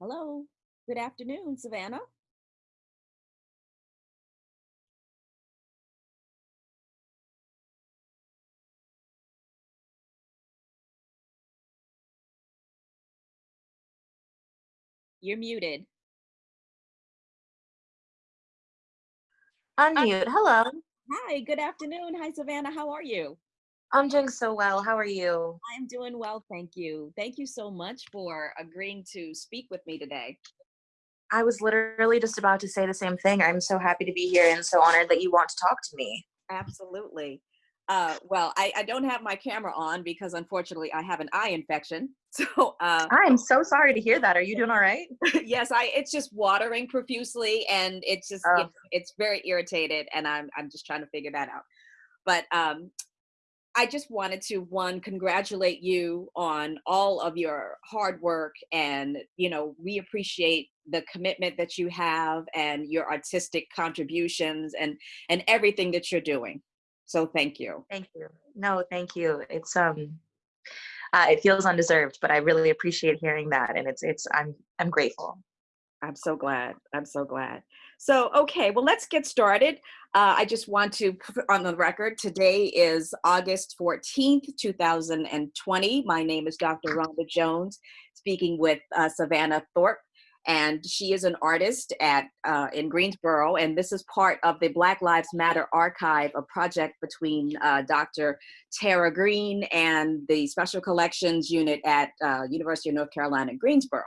Hello. Good afternoon, Savannah. You're muted. Unmute. Hello. Hi, good afternoon. Hi, Savannah. How are you? I'm doing so well. How are you? I'm doing well, thank you. Thank you so much for agreeing to speak with me today. I was literally just about to say the same thing. I'm so happy to be here and so honored that you want to talk to me. Absolutely. Uh, well, I, I don't have my camera on because unfortunately I have an eye infection. So uh, I'm so sorry to hear that. Are you doing all right? yes, I it's just watering profusely and it's just Oh. it's, it's very irritated and I'm I'm just trying to figure that out. But um, I just wanted to one congratulate you on all of your hard work and you know we appreciate the commitment that you have and your artistic contributions and and everything that you're doing. So thank you. Thank you. No, thank you. It's um uh, it feels undeserved, but I really appreciate hearing that and it's it's I'm I'm grateful. I'm so glad. I'm so glad. So, okay, well, let's get started. Uh, I just want to put on the record today is August 14th, 2020. My name is Dr. Rhonda Jones, speaking with uh, Savannah Thorpe, and she is an artist at uh, in Greensboro. And this is part of the Black Lives Matter Archive, a project between uh, Dr. Tara Green and the Special Collections Unit at uh, University of North Carolina, Greensboro.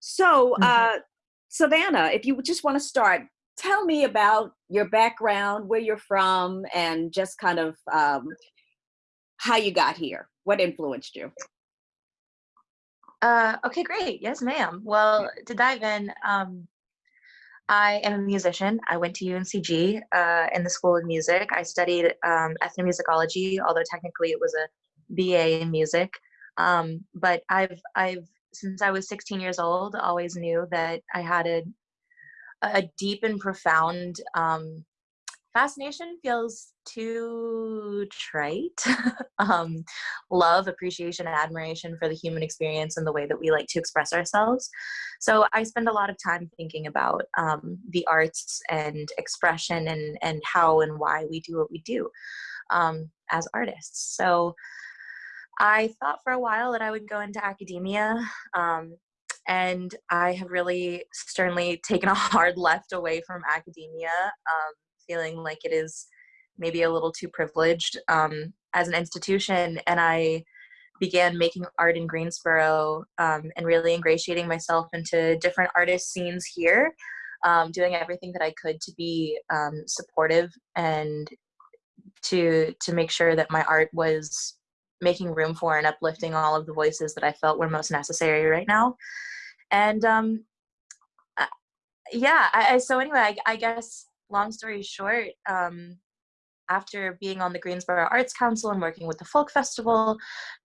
So, Mhm. uh, Savannah, if you just want to start, tell me about your background, where you're from, and just kind of um, how you got here. What influenced you? Uh okay, great. Yes, ma'am. Well, to dive in, um I am a musician. I went to UNCG uh, in the School of Music. I studied um, ethnomusicology, although technically it was a BA in music. Um, but I've I've since I was 16 years old, always knew that I had a a deep and profound um, fascination. Feels too trite. um, love, appreciation, and admiration for the human experience and the way that we like to express ourselves. So I spend a lot of time thinking about um, the arts and expression and and how and why we do what we do um, as artists. So I thought for a while that I would go into academia. Um, and I have really sternly taken a hard left away from academia, um, feeling like it is maybe a little too privileged um, as an institution. And I began making art in Greensboro um, and really ingratiating myself into different artist scenes here, um, doing everything that I could to be um, supportive and to to make sure that my art was making room for and uplifting all of the voices that I felt were most necessary right now. And um, uh, yeah, I, I, so anyway, I, I guess long story short, um, after being on the Greensboro Arts Council and working with the Folk Festival,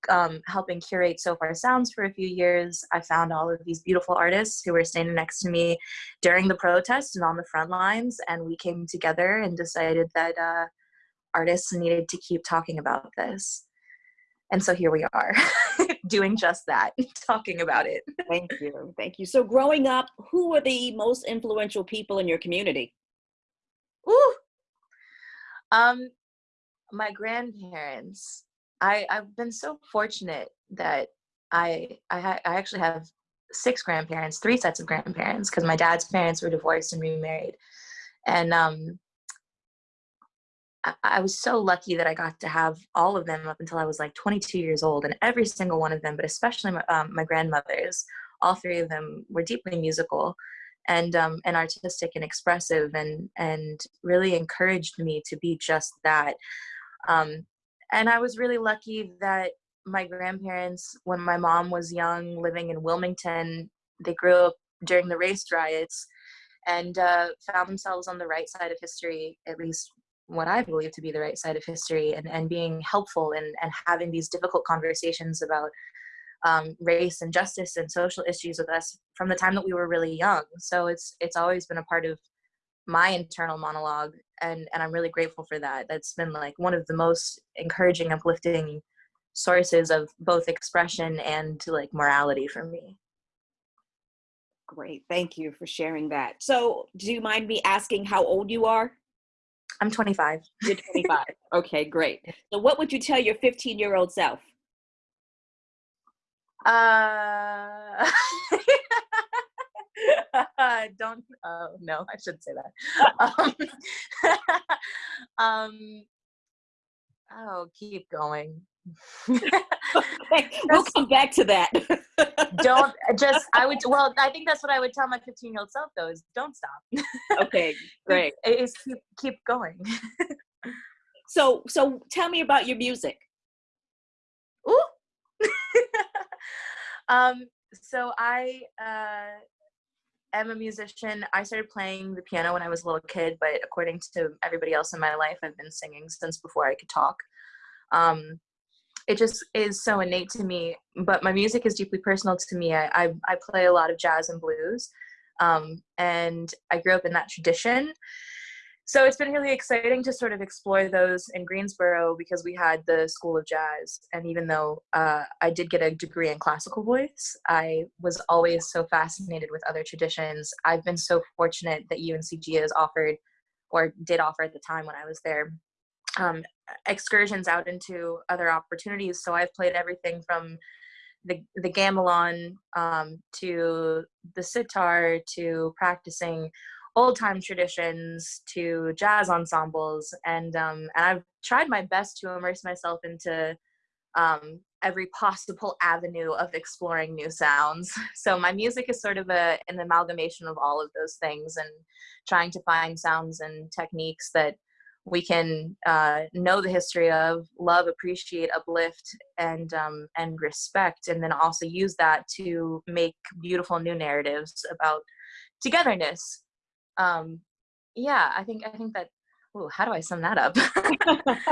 um, helping curate Sofar Sounds for a few years, I found all of these beautiful artists who were standing next to me during the protest and on the front lines, and we came together and decided that uh, artists needed to keep talking about this. And so here we are, doing just that, talking about it. Thank you. Thank you. So, growing up, who were the most influential people in your community? Ooh. Um, my grandparents. I I've been so fortunate that I I, I actually have six grandparents, three sets of grandparents, because my dad's parents were divorced and remarried, and um, I, was so lucky that I got to have all of them up until I was like 22 years old, and every single one of them, but especially my, um, my grandmothers, all three of them were deeply musical and um, and artistic and expressive, and and really encouraged me to be just that. Um, and I was really lucky that my grandparents, when my mom was young, living in Wilmington, they grew up during the race riots and uh, found themselves on the right side of history, at least what I believe to be the right side of history, and, and being helpful and, and having these difficult conversations about um, race and justice and social issues with us from the time that we were really young. So it's it's always been a part of my internal monologue, and and I'm really grateful for that. That's been like one of the most encouraging, uplifting sources of both expression and like morality for me. Great. Thank you for sharing that. So, do you mind me asking how old you are? I'm 25. You're 25. okay, great. So, what would you tell your 15 year old self? Uh, don't. Oh no, I shouldn't say that. Um, um, oh, keep going. we'll come back to that. don't just. I would. Well, I think that's what I would tell my 15 year old self though: is don't stop. okay, great. Is keep keep going. so so tell me about your music. Ooh. um. So I uh am a musician. I started playing the piano when I was a little kid, but according to everybody else in my life, I've been singing since before I could talk. Um, it just is so innate to me, but my music is deeply personal to me. I, I, I play a lot of jazz and blues, um, and I grew up in that tradition so it's been really exciting to sort of explore those in Greensboro because we had the School of Jazz. And even though uh, I did get a degree in classical voice, I was always so fascinated with other traditions. I've been so fortunate that UNCG has offered, or did offer at the time when I was there, um, excursions out into other opportunities. So I've played everything from the, the gamelan um, to the sitar to practicing old time traditions to jazz ensembles and um, and I've tried my best to immerse myself into um, every possible avenue of exploring new sounds. So my music is sort of a, an amalgamation of all of those things and trying to find sounds and techniques that we can uh, know the history of, love, appreciate, uplift, and um, and respect, and then also use that to make beautiful new narratives about togetherness. Um yeah i think i think that oh how do i sum that up?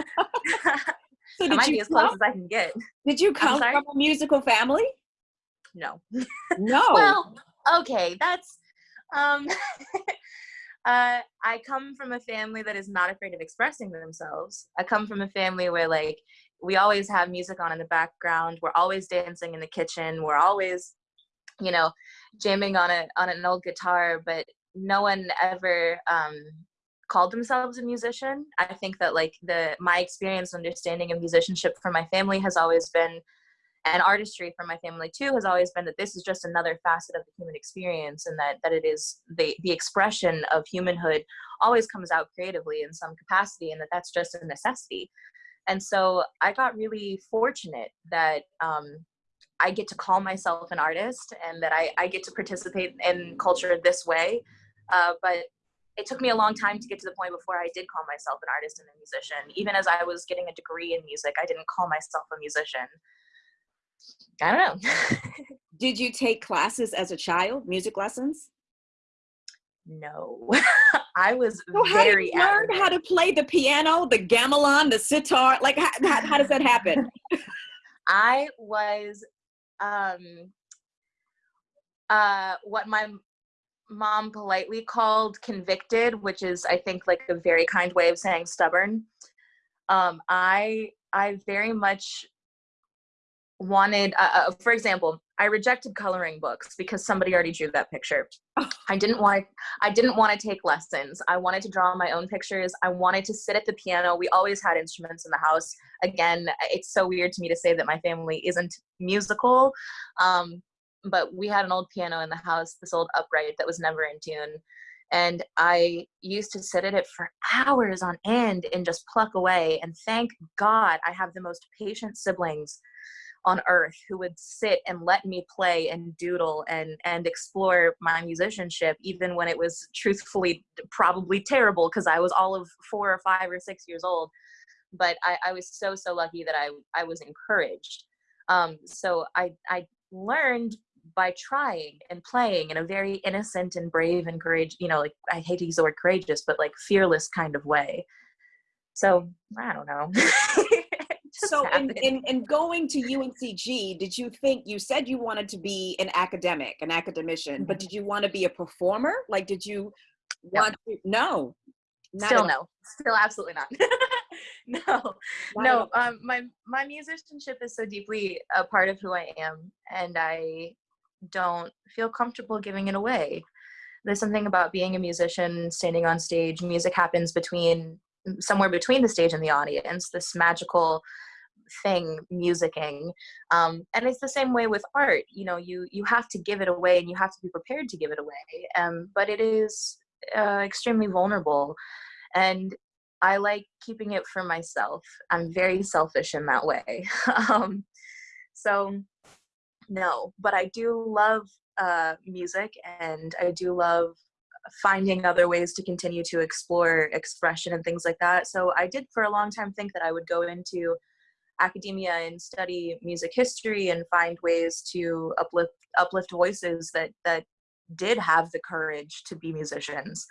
So did might you be as close as i can get. did you come from a musical family? No. No. Well okay that's um uh i come from a family that is not afraid of expressing themselves. I come from a family where like we always have music on in the background. We're always dancing in the kitchen. We're always you know jamming on a on an old guitar but no one ever um, called themselves a musician. I think that like the my experience understanding of musicianship from my family has always been and artistry from my family too has always been that this is just another facet of the human experience and that that it is the the expression of humanhood always comes out creatively in some capacity and that that's just a necessity and so i got really fortunate that um, i get to call myself an artist and that I, I get to participate in culture this way uh, but it took me a long time to get to the point before I did call myself an artist and a musician. Even as I was getting a degree in music, I didn't call myself a musician. I don't know. did you take classes as a child, music lessons? No, I was so very. How learn how to play the piano, the gamelan, the sitar? Like, how, how, how does that happen? I was, um, uh, what my mom politely called convicted, which is I think like a very kind way of saying stubborn. Um, I I very much wanted, uh, uh, for example, I rejected coloring books because somebody already drew that picture. I didn't want I didn't want to take lessons. I wanted to draw my own pictures. I wanted to sit at the piano. We always had instruments in the house. Again, it's so weird to me to say that my family isn't musical. Um, but we had an old piano in the house, this old upright that was never in tune. And I used to sit at it for hours on end and just pluck away. And thank God I have the most patient siblings on earth who would sit and let me play and doodle and and explore my musicianship even when it was truthfully probably terrible because i was all of four or five or six years old. But i, I was so so lucky that i i was encouraged. Um, so i i learned by trying and playing in a very innocent and brave and courage you know like i hate to use the word courageous but like fearless kind of way. So i don't know so in, in, in, going to uncg did you think you said you wanted to be an academic an academician mm-hmm. but did you want to be a performer like did you want no. to no still no still absolutely not no no um my my musicianship is so deeply a part of who i am and i don't feel comfortable giving it away. There's something about being a musician, standing on stage. Music happens between somewhere between the stage and the audience. This magical thing musicking um, and it's the same way with art you know you you have to give it away and you have to be prepared to give it away um, but it is uh, extremely vulnerable and i like keeping it for myself. I'm very selfish in that way. Um, so no but i do love uh, music and i do love finding other ways to continue to explore expression and things like that. So i did for a long time think that i would go into academia and study music history and find ways to uplift uplift voices that that did have the courage to be musicians.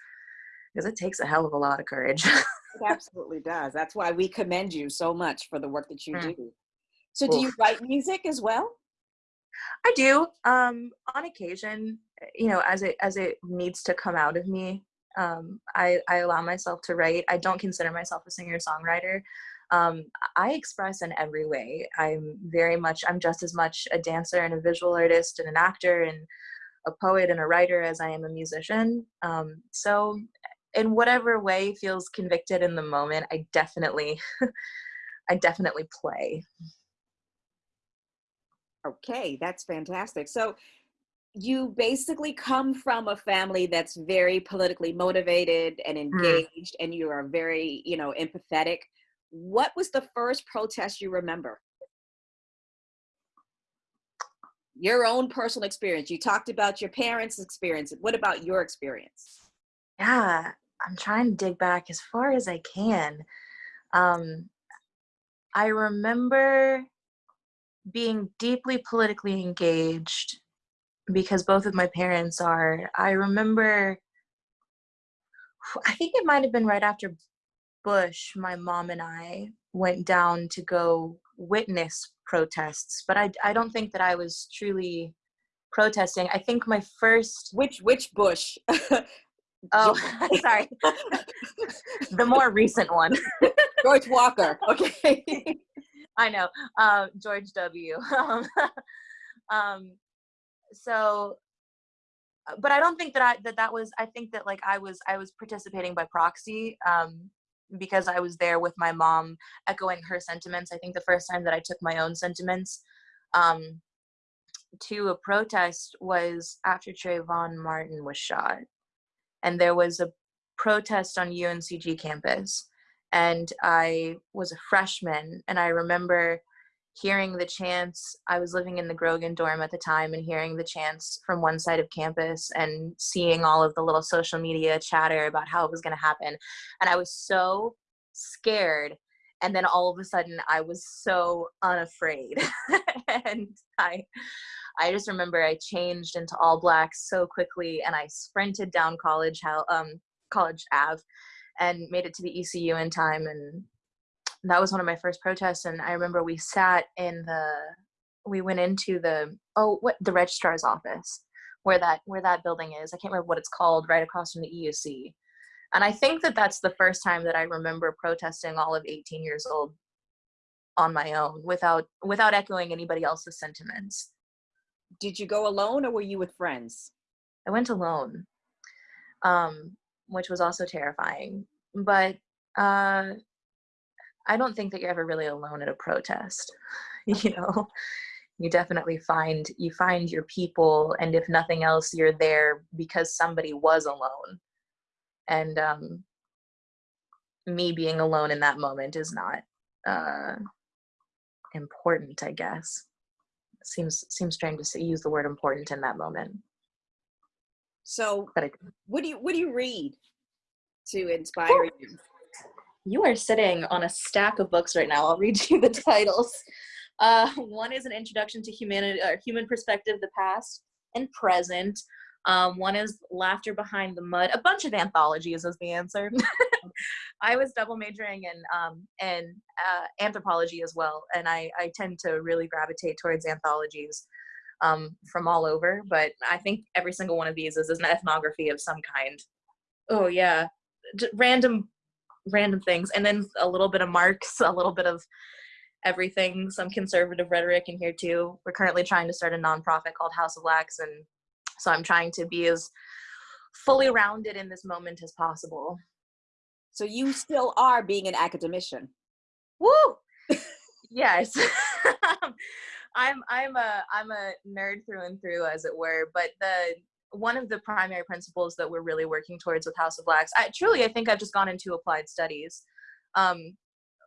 Because it takes a hell of a lot of courage. It absolutely does. That's why we commend you so much for the work that you mm. do. So do you write music as well? I do. Um on occasion you know as it as it needs to come out of me um i i allow myself to write. I don't consider myself a singer songwriter um, I express in every way. I'm very much, I'm just as much a dancer and a visual artist and an actor and a poet and a writer as I am a musician. Um, so, in whatever way feels convicted in the moment, I definitely, I definitely play. Okay, that's fantastic. So, you basically come from a family that's very politically motivated and mm. engaged, mm. and you are very, you know, empathetic what was the first protest you remember? Your own personal experience. You talked about your parents' experience. What about your experience? Yeah, I'm trying to dig back as far as I can. Um, I remember being deeply politically engaged because both of my parents are. I remember, I think it might have been right after Bush, my mom and I went down to go witness protests, but I, I don't think that I was truly protesting. I think my first which which Bush? oh, sorry, the more recent one, George Walker. Okay, I know uh, George W. Um, um, so but i don't think that i that that was i think that like i was i was participating by proxy um because I was there with my mom echoing her sentiments. I think the first time that I took my own sentiments um, to a protest was after Trayvon Martin was shot. And there was a protest on UNCG campus. And I was a freshman. And I remember hearing the chants. I was living in the Grogan dorm at the time and hearing the chants from one side of campus and seeing all of the little social media chatter about how it was going to happen. And I was so scared. And then all of a sudden I was so unafraid. and I I just remember I changed into all black so quickly and I sprinted down college how um college Ave and made it to the EUC in time and that was one of my first protests and i remember we sat in the we went into the oh what the registrar's office where that where that building is. I can't remember what it's called right across from the euc and i think that that's the first time that i remember protesting all of 18 years old on my own without without echoing anybody else's sentiments. Did you go alone or were you with friends? I went alone um which was also terrifying. But uh I don't think that you're ever really alone at a protest. you know, you definitely find you find your people, and if nothing else, you're there because somebody was alone. And um, me being alone in that moment is not uh, important, I guess. Seems seems strange to say, use the word important in that moment. So, what do you what do you read to inspire you? You are sitting on a stack of books right now. I'll read you the titles. Uh, one is an introduction to humanity, or human perspective, the past and present. Um, one is Laughter Behind the Mud. A bunch of anthologies is the answer. I was double majoring in um, in uh, anthropology as well, and I, I tend to really gravitate towards anthologies um, from all over. But I think every single one of these is, is an ethnography of some kind. Oh yeah, random random things and then a little bit of marx a little bit of everything, some conservative rhetoric in here too. We're currently trying to start a nonprofit called House of Wax, and so I'm trying to be as fully rounded in this moment as possible. So you still are being an academician. Woo! yes. I'm I'm a I'm a nerd through and through, as it were. But the one of the primary principles that we're really working towards with House of Wax, I truly I think I've just gone into applied studies. Um,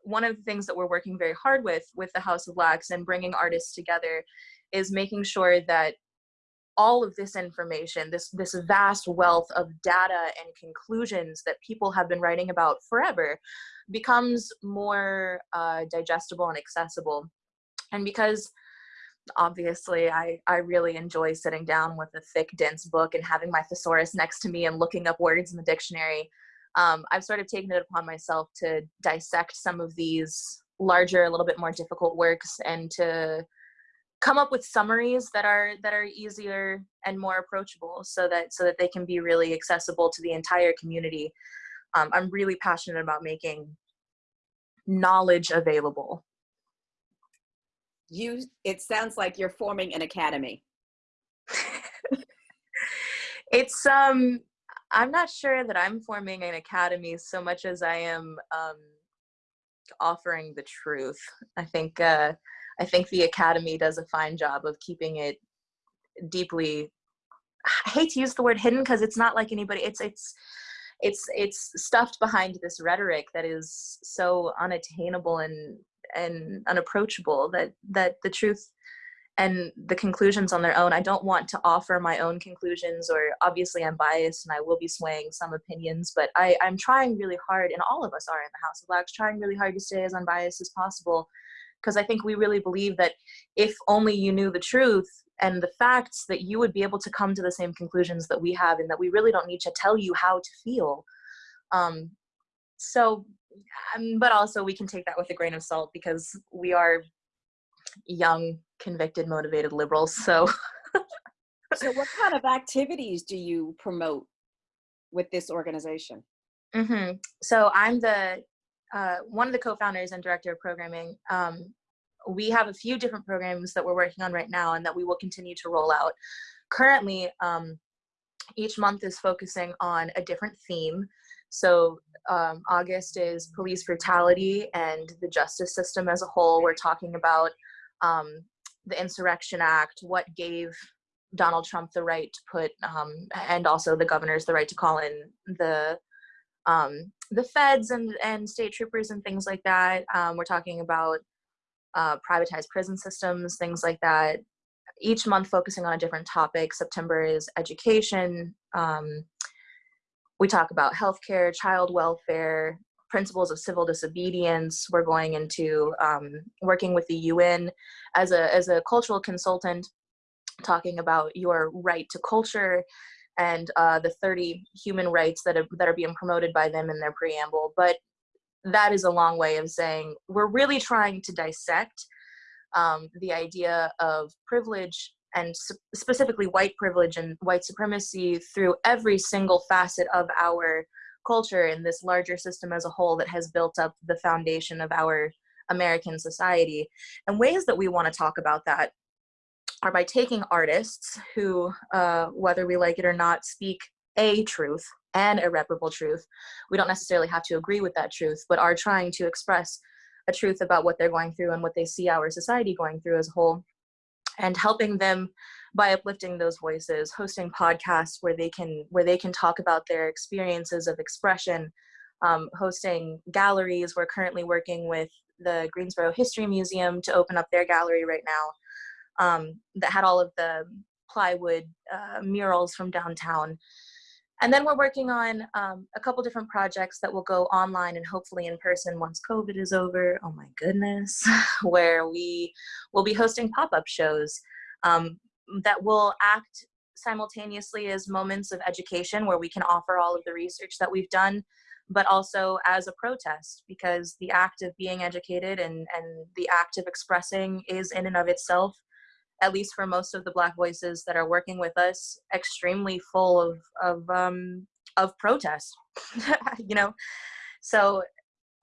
one of the things that we're working very hard with with the House of Wax and bringing artists together is making sure that all of this information, this this vast wealth of data and conclusions that people have been writing about forever, becomes more uh, digestible and accessible. And because obviously I, I really enjoy sitting down with a thick, dense book and having my thesaurus next to me and looking up words in the dictionary, um, I've sort of taken it upon myself to dissect some of these larger, a little bit more difficult works and to come up with summaries that are that are easier and more approachable so that so that they can be really accessible to the entire community. Um, i'm really passionate about making knowledge available you it sounds like you're forming an academy it's um i'm not sure that i'm forming an academy so much as i am um offering the truth i think uh I think the Academy does a fine job of keeping it deeply. I hate to use the word hidden because it's not like anybody. It's it's it's it's stuffed behind this rhetoric that is so unattainable and and unapproachable that that the truth and the conclusions on their own. I don't want to offer my own conclusions, or obviously I'm biased and I will be swaying some opinions, but I, I'm trying really hard, and all of us are in the House of Wax, trying really hard to stay as unbiased as possible because I think we really believe that if only you knew the truth and the facts that you would be able to come to the same conclusions that we have and that we really don't need to tell you how to feel. Um, so, um, but also we can take that with a grain of salt because we are young, convicted, motivated liberals. So, so what kind of activities do you promote with this organization? Mm-hmm. So I'm the uh, one of the co-founders and director of programming, um, we have a few different programs that we're working on right now and that we will continue to roll out. Currently, um, each month is focusing on a different theme. So um, August is police brutality and the justice system as a whole. We're talking about um, the Insurrection Act, what gave Donald Trump the right to put, um, and also the governors the right to call in the um, the feds and, and state troopers and things like that. Um, we're talking about uh, privatized prison systems, things like that. Each month focusing on a different topic. September is education. Um, we talk about healthcare, child welfare, principles of civil disobedience. We're going into um, working with the UN as a, as a cultural consultant, talking about your right to culture and uh, the 30 human rights that are, that are being promoted by them in their preamble. But that is a long way of saying we're really trying to dissect um, the idea of privilege and specifically white privilege and white supremacy through every single facet of our culture in this larger system as a whole that has built up the foundation of our American society. And ways that we want to talk about that are by taking artists who, uh, whether we like it or not, speak a truth and irreparable truth. We don't necessarily have to agree with that truth, but are trying to express a truth about what they're going through and what they see our society going through as a whole, and helping them by uplifting those voices, hosting podcasts where they can where they can talk about their experiences of expression, um, hosting galleries. We're currently working with the Greensboro History Museum to open up their gallery right now um, that had all of the plywood uh, murals from downtown. And then we're working on um, a couple different projects that will go online and hopefully in person once COVID is over. Oh my goodness, where we will be hosting pop-up shows um, that will act simultaneously as moments of education where we can offer all of the research that we've done, but also as a protest because the act of being educated and, and the act of expressing is in and of itself at least for most of the black voices that are working with us extremely full of of um of protest you know so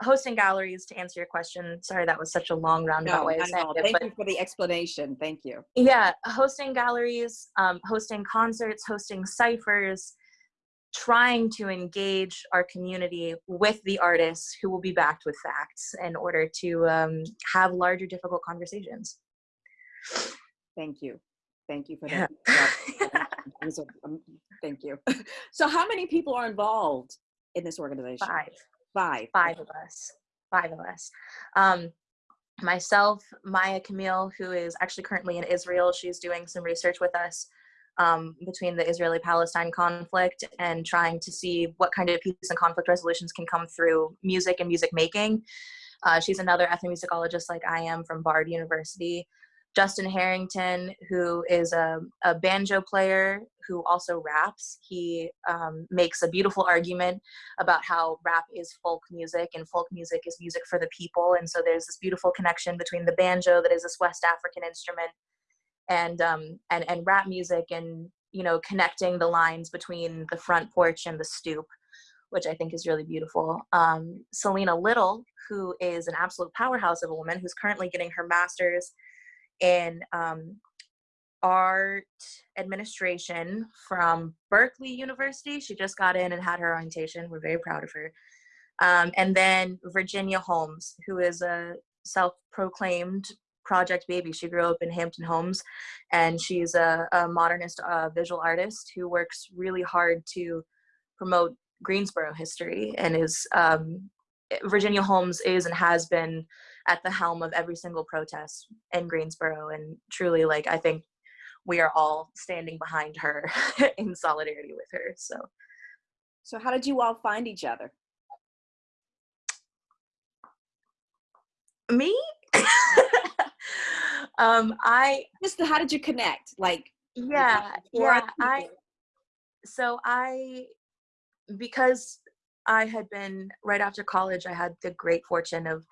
hosting galleries to answer your question. Sorry, that was such a long roundabout No, way of saying it, Thank but you for the explanation. Thank you. yeah, hosting galleries, um, hosting concerts, hosting ciphers, trying to engage our community with the artists who will be backed with facts in order to um, have larger, difficult conversations. Thank you. Thank you for that. Um, Thank you. So how many people are involved in this organization? Five. Five. five of us five of us um myself maya camille who is actually currently in israel she's doing some research with us um, between the israeli palestine conflict and trying to see what kind of peace and conflict resolutions can come through music and music making uh, she's another ethnomusicologist like i am from bard university justin harrington who is a, a banjo player who also raps he um, makes a beautiful argument about how rap is folk music and folk music is music for the people. And so there's this beautiful connection between the banjo that is this West African instrument and um, and and rap music and you know connecting the lines between the front porch and the stoop, which I think is really beautiful. Um, Selena Little, who is an absolute powerhouse of a woman who's currently getting her master's in um, art administration from Berkeley University. She just got in and had her orientation. We're very proud of her. Um, and then Virginia Holmes, who is a self proclaimed project baby. She grew up in Hampton Homes and she's a, a modernist uh, visual artist who works really hard to promote Greensboro history and is um, Virginia Holmes is and has been at the helm of every single protest in Greensboro. And truly, like, I think we are all standing behind her in solidarity with her. So, So how did you all find each other? me, um, I, Just how did you connect? Like yeah, yeah, I, so I, because I had been right after college, I had the great fortune of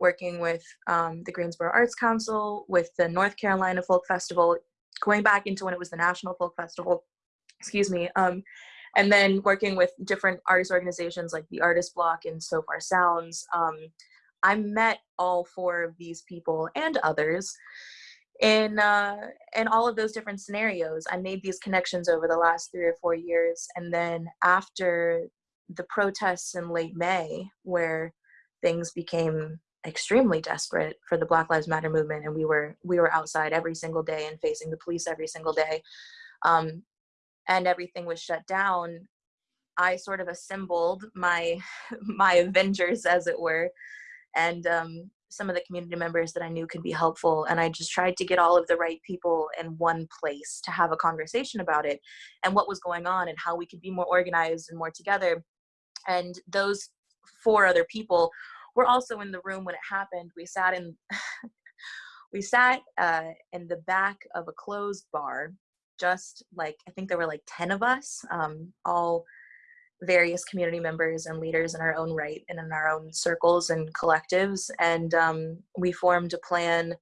working with um, the Greensboro Arts Council, with the North Carolina Folk Festival, going back into when it was the National Folk Festival, excuse me, um, and then working with different artist organizations like the Artist Block and Sofar Sounds. Um, I met all four of these people and others in uh, in all of those different scenarios. I made these connections over the last three or four years, and then after the protests in late May, where things became extremely desperate for the Black Lives Matter movement, and we were we were outside every single day and facing the police every single day, um, and everything was shut down. I sort of assembled my my Avengers, as it were, and um, some of the community members that I knew could be helpful. And I just tried to get all of the right people in one place to have a conversation about it and what was going on and how we could be more organized and more together. And those four other people were also in the room when it happened. We sat in. we sat uh, in the back of a closed bar just like i think there were like 10 of us um, all various community members and leaders in our own right and in our own circles and collectives. And um, we formed a plan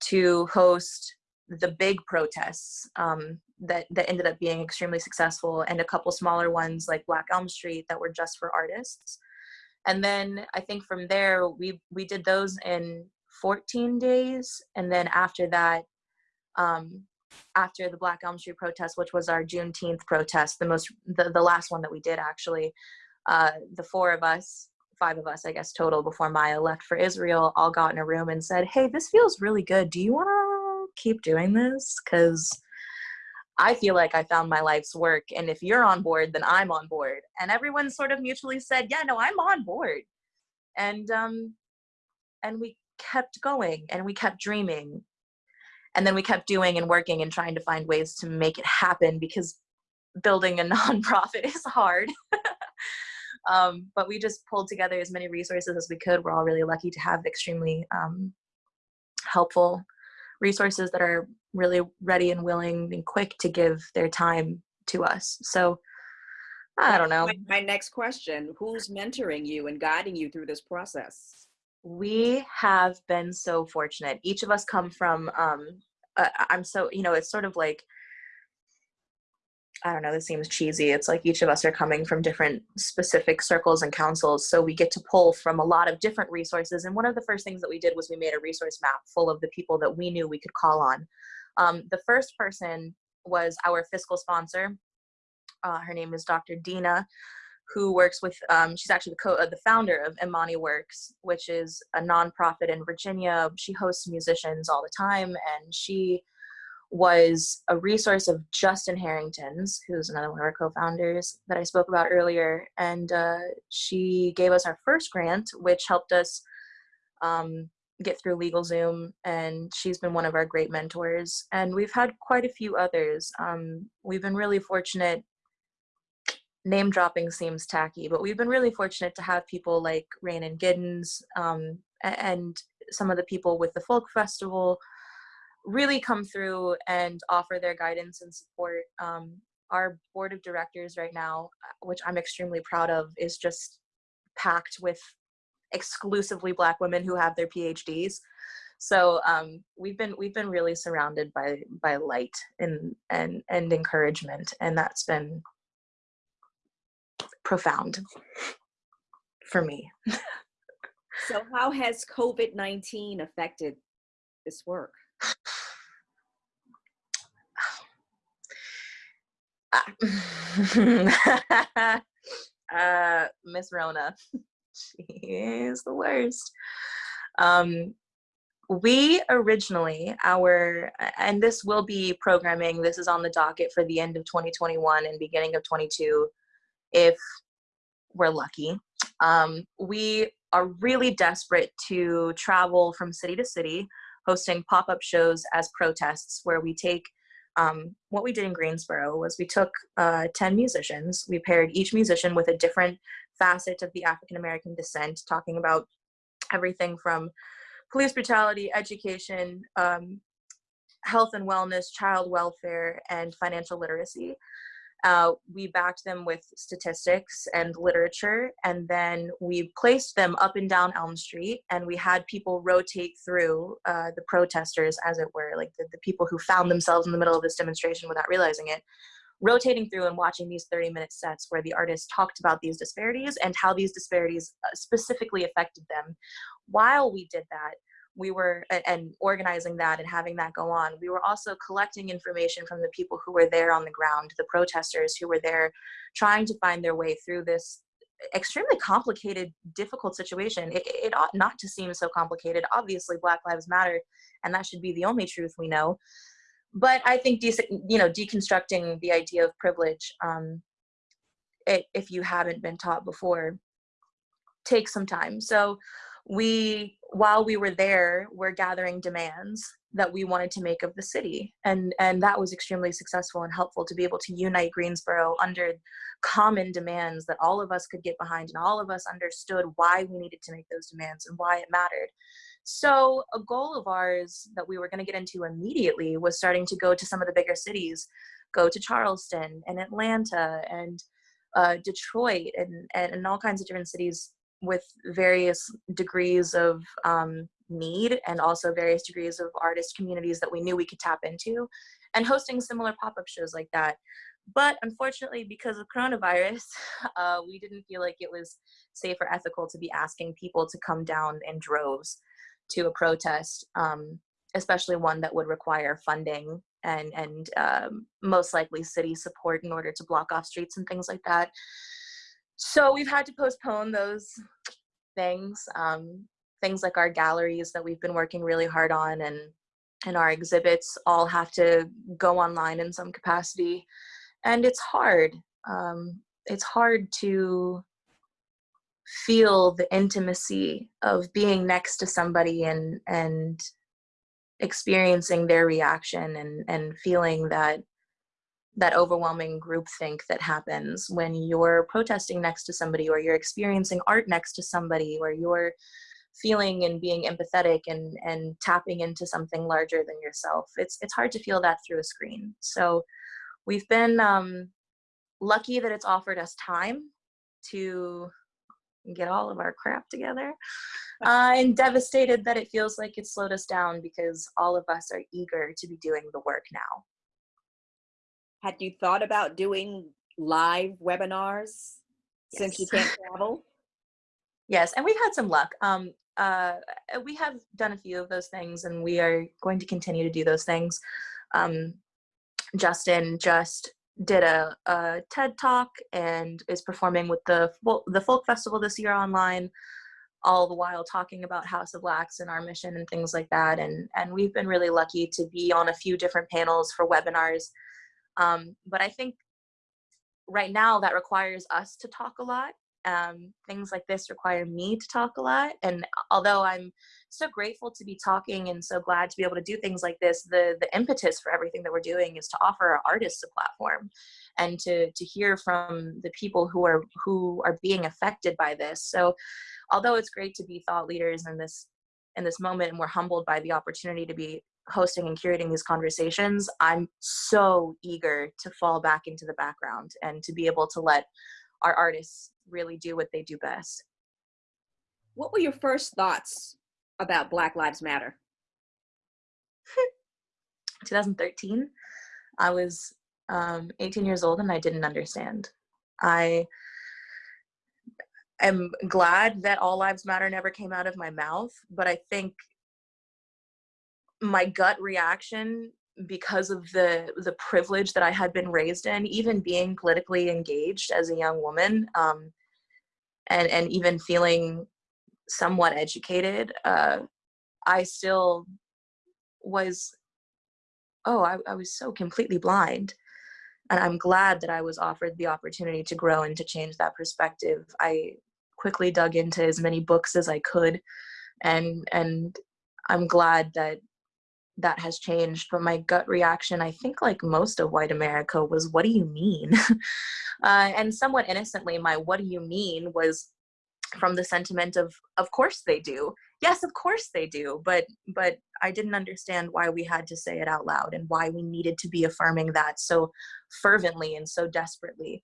to host the big protests um, that, that ended up being extremely successful and a couple smaller ones like Black Elm Street that were just for artists. And then I think from there, we, we did those in 14 days. And then after that, um, after the Black Elm Street protest, which was our Juneteenth protest, the most the, the last one that we did actually, uh, the four of us, five of us, I guess total, before Maya left for Israel, all got in a room and said, "Hey, this feels really good. Do you want to keep doing this? Because I feel like I found my life's work, and if you're on board, then I'm on board." And everyone sort of mutually said, "Yeah, no, I'm on board," and um, and we kept going and we kept dreaming. And then we kept doing and working and trying to find ways to make it happen because building a nonprofit is hard. Um, but we just pulled together as many resources as we could. We're all really lucky to have extremely um, helpful resources that are really ready and willing and quick to give their time to us. So i don't know. My, my next question: Who's mentoring you and guiding you through this process? we have been so fortunate. Each of us come from um uh, i'm so you know it's sort of like I don't know, this seems cheesy. It's like each of us are coming from different specific circles and councils. So we get to pull from a lot of different resources. And one of the first things that we did was we made a resource map full of the people that we knew we could call on. Um, the first person was our fiscal sponsor. Uh, her name is Dr. Dina, who works with, um, she's actually the, co- uh, the founder of Imani Works, which is a nonprofit in Virginia. She hosts musicians all the time and she was a resource of Justin Harrington's, who's another one of our co-founders that I spoke about earlier. And uh, she gave us our first grant, which helped us um, get through LegalZoom. And she's been one of our great mentors. And we've had quite a few others. Um, we've been really fortunate. Name dropping seems tacky, but we've been really fortunate to have people like Rhiannon Giddens um, and some of the people with the Folk Festival really come through and offer their guidance and support. Um, our board of directors right now, uh, which I'm extremely proud of, is just packed with exclusively Black women who have their PhDs. So um, we've been we've been really surrounded by by light and and and encouragement, and that's been profound for me. so how has COVID-19 affected this work? uh, Miss Rona, she is the worst. Um, we originally, our, and this will be programming, this is on the docket for the end of 2021 and beginning of 22, if we're lucky. Um, we are really desperate to travel from city to city, hosting pop-up shows as protests where we take um, what we did in Greensboro was we took uh, 10 musicians, we paired each musician with a different facet of the African American descent, talking about everything from police brutality, education, um, health and wellness, child welfare, and financial literacy. Uh, we backed them with statistics and literature, and then we placed them up and down Elm Street, and we had people rotate through uh, the protesters, as it were, like the, the people who found themselves in the middle of this demonstration without realizing it, rotating through and watching these 30 minute sets where the artists talked about these disparities and how these disparities uh, specifically affected them. While we did that, we were and organizing that and having that go on we were also collecting information from the people who were there on the ground the protesters who were there trying to find their way through this extremely complicated difficult situation. It, it ought not to seem so complicated. Obviously black lives matter and that should be the only truth we know. But i think you know deconstructing the idea of privilege um, it, if you haven't been taught before takes some time. So we while we were there we're gathering demands that we wanted to make of the city. And and that was extremely successful and helpful to be able to unite greensboro under common demands that all of us could get behind and all of us understood why we needed to make those demands and why it mattered. So a goal of ours that we were going to get into immediately was starting to go to some of the bigger cities go to charleston and atlanta and uh, detroit and, and and all kinds of different cities with various degrees of um, need and also various degrees of artist communities that we knew we could tap into and hosting similar pop-up shows like that. But unfortunately because of coronavirus uh, we didn't feel like it was safe or ethical to be asking people to come down in droves to a protest um, especially one that would require funding and and um, most likely city support in order to block off streets and things like that so we've had to postpone those things um, things like our galleries that we've been working really hard on and and our exhibits all have to go online in some capacity. And it's hard um, it's hard to feel the intimacy of being next to somebody and and experiencing their reaction and and feeling that that overwhelming groupthink that happens when you're protesting next to somebody or you're experiencing art next to somebody or you're feeling and being empathetic and and tapping into something larger than yourself. It's it's hard to feel that through a screen. So we've been um, lucky that it's offered us time to get all of our crap together. Uh, and devastated that it feels like it slowed us down because all of us are eager to be doing the work now Had you thought about doing live webinars since you can't travel? Yes, and we've had some luck. Um, uh, we have done a few of those things, and we are going to continue to do those things. Um, Justin just did a, a TED talk and is performing with the the folk festival this year online. All the while talking about House of Wax and our mission and things like that. And and we've been really lucky to be on a few different panels for webinars. Um, but I think right now that requires us to talk a lot um, things like this require me to talk a lot and although i'm so grateful to be talking and so glad to be able to do things like this the the impetus for everything that we're doing is to offer our artists a platform and to to hear from the people who are who are being affected by this. So although it's great to be thought leaders in this in this moment and we're humbled by the opportunity to be hosting and curating these conversations i'm so eager to fall back into the background and to be able to let our artists really do what they do best. What were your first thoughts about Black Lives Matter? 2013, I was um, 18 years old and I didn't understand. I am glad that All Lives Matter never came out of my mouth, but I think my gut reaction because of the the privilege that I had been raised in, even being politically engaged as a young woman, um, and and even feeling somewhat educated, uh, I still was. Oh, I, I was so completely blind, and I'm glad that I was offered the opportunity to grow and to change that perspective. I quickly dug into as many books as I could, and and I'm glad that that has changed but my gut reaction i think like most of white america was what do you mean? Uh, and somewhat innocently my what do you mean? was from the sentiment of of course they do. Yes of course they do. But but i didn't understand why we had to say it out loud and why we needed to be affirming that so fervently and so desperately.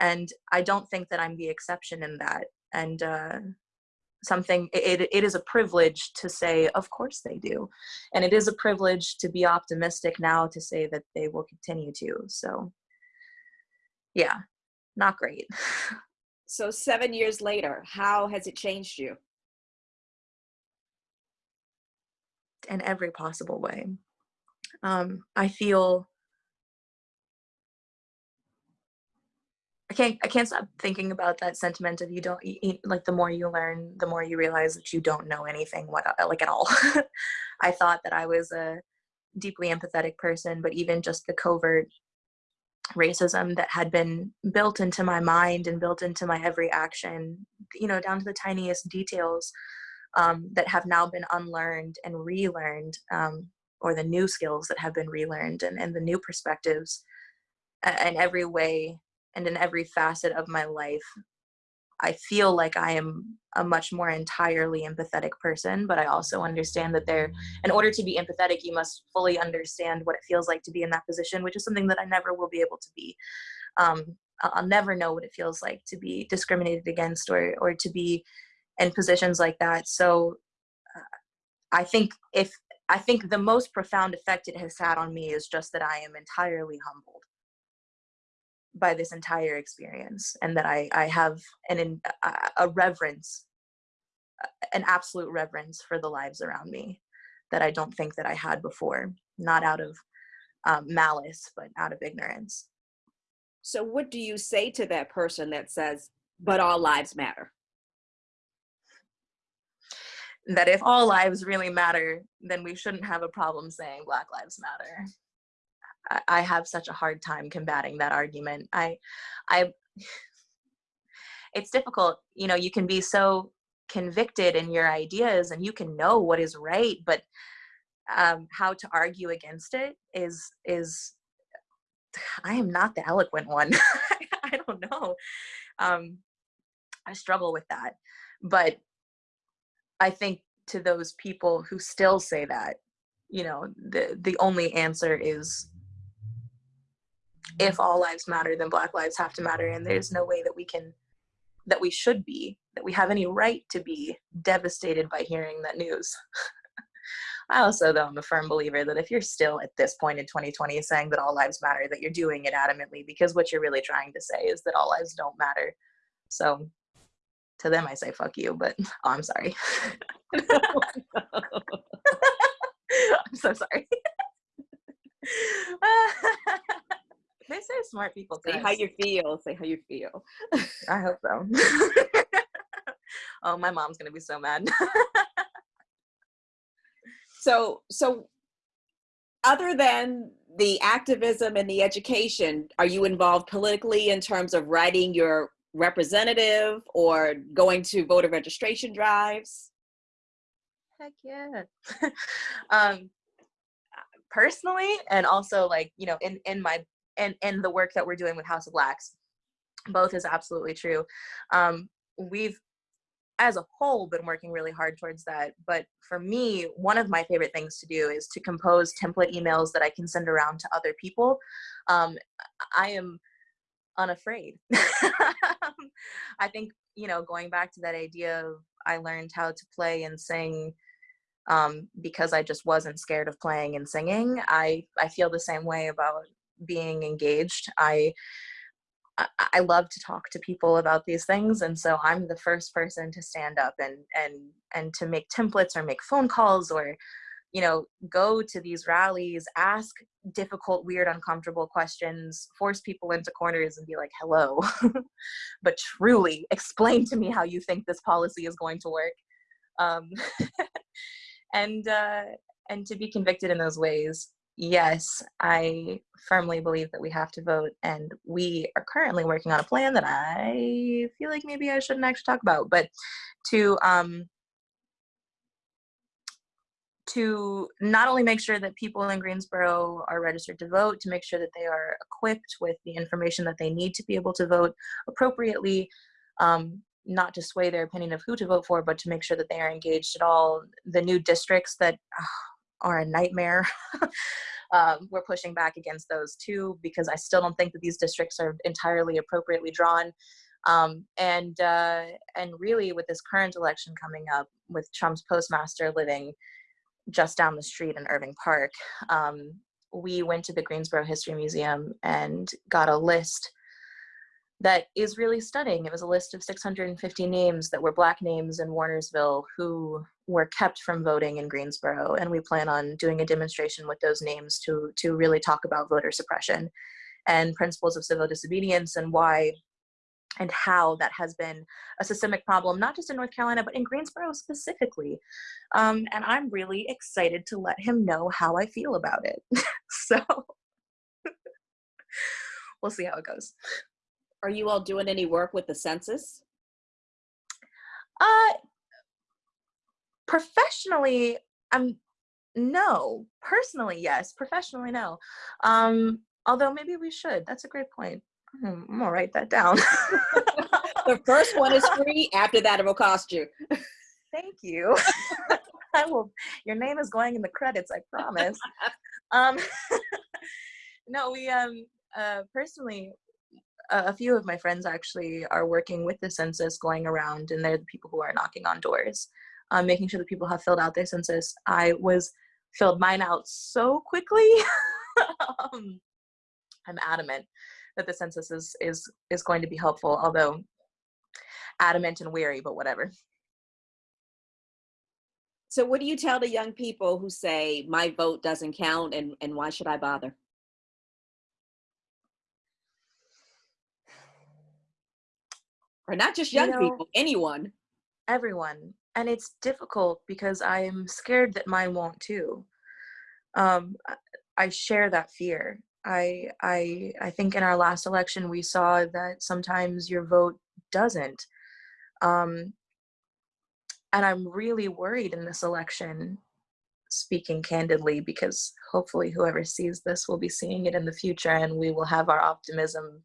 And i don't think that i'm the exception in that. And uh, something it, it is a privilege to say of course they do. And it is a privilege to be optimistic now to say that they will continue to so yeah not great. So seven years later, how has it changed you? in every possible way. Um i feel I can't I can't stop thinking about that sentiment of you don't you, like the more you learn, the more you realize that you don't know anything what uh, like at all. I thought that I was a deeply empathetic person, but even just the covert racism that had been built into my mind and built into my every action, you know, down to the tiniest details um, that have now been unlearned and relearned, um, or the new skills that have been relearned and, and the new perspectives in every way and in every facet of my life i feel like i am a much more entirely empathetic person but i also understand that there in order to be empathetic you must fully understand what it feels like to be in that position which is something that i never will be able to be. Um, i'll never know what it feels like to be discriminated against or or to be in positions like that. So uh, i think if i think the most profound effect it has had on me is just that i am entirely humbled by this entire experience and that i i have an in, a, a reverence an absolute reverence for the lives around me that i don't think that i had before not out of um, malice but out of ignorance So what do you say to that person that says, but all lives matter? that if all lives really matter then we shouldn't have a problem saying black lives matter I, have such a hard time combating that argument. I i it's difficult you know you can be so convicted in your ideas and you can know what is right but um, how to argue against it is is i am not the eloquent one. I don't know. Um, i struggle with that. But i think to those people who still say that you know the the only answer is if all lives matter then black lives have to matter and there's no way that we can that we should be that we have any right to be devastated by hearing that news I also, though, I'm a firm believer that if you're still at this point in 2020 saying that all lives matter, that you're doing it adamantly because what you're really trying to say is that all lives don't matter. So to them, I say, fuck you, but oh, I'm sorry. I'm so sorry. They say smart people. Say how you feel. Say how you feel. I hope so. oh, my mom's gonna be so mad. so, so other than the activism and the education, are you involved politically in terms of writing your representative or going to voter registration drives? Heck yeah. um, personally, and also like, you know, in, in my, in, in the work that we're doing with House of Blacks, both is absolutely true. Um, we've as a whole been working really hard towards that but for me one of my favorite things to do is to compose template emails that i can send around to other people um, i am unafraid i think you know going back to that idea of i learned how to play and sing um, because i just wasn't scared of playing and singing i i feel the same way about being engaged. I I love to talk to people about these things, and so I'm the first person to stand up and and and to make templates or make phone calls or, you know, go to these rallies, ask difficult, weird, uncomfortable questions, force people into corners, and be like, "Hello," but truly explain to me how you think this policy is going to work, um, and uh, and to be convicted in those ways yes, I firmly believe that we have to vote, and we are currently working on a plan that I feel like maybe I shouldn't actually talk about, but to um, to not only make sure that people in Greensboro are registered to vote, to make sure that they are equipped with the information that they need to be able to vote appropriately, um, not to sway their opinion of who to vote for, but to make sure that they are engaged at all. The new districts that are a nightmare. um, we're pushing back against those too because I still don't think that these districts are entirely appropriately drawn. Um, and uh, and really, with this current election coming up, with Trump's postmaster living just down the street in Irving Park, um, we went to the Greensboro History Museum and got a list that is really stunning. It was a list of 650 names that were Black names in Warnersville who were kept from voting in Greensboro. And we plan on doing a demonstration with those names to, to really talk about voter suppression and principles of civil disobedience and why and how that has been a systemic problem, not just in North Carolina, but in Greensboro specifically. Um, and I'm really excited to let him know how I feel about it. so we'll see how it goes. Are you all doing any work with the census? Uh, professionally, I'm no. Personally, yes. Professionally, no. Um, although maybe we should. That's a great point. I'm gonna write that down. the first one is free. After that, it will cost you. Thank you. I will. Your name is going in the credits. I promise. um, no, we um uh personally a few of my friends actually are working with the census going around and they're the people who are knocking on doors um, making sure that people have filled out their census. I was filled mine out so quickly. Um, i'm adamant that the census is is is going to be helpful although adamant and weary but whatever. So what do you tell the young people who say my vote doesn't count and and why should i bother or not just young you know, people, anyone. Everyone. And it's difficult because I'm scared that mine won't too. Um, I share that fear. I I I think in our last election we saw that sometimes your vote doesn't. Um, and I'm really worried in this election, speaking candidly, because hopefully whoever sees this will be seeing it in the future and we will have our optimism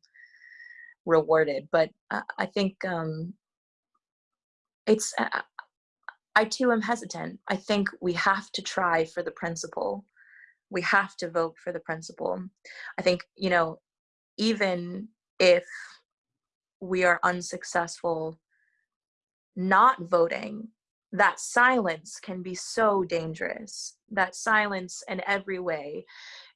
rewarded. But uh, I think um, it's, uh, I too am hesitant. I think we have to try for the principle. We have to vote for the principle. I think, you know, even if we are unsuccessful not voting, that silence can be so dangerous. That silence in every way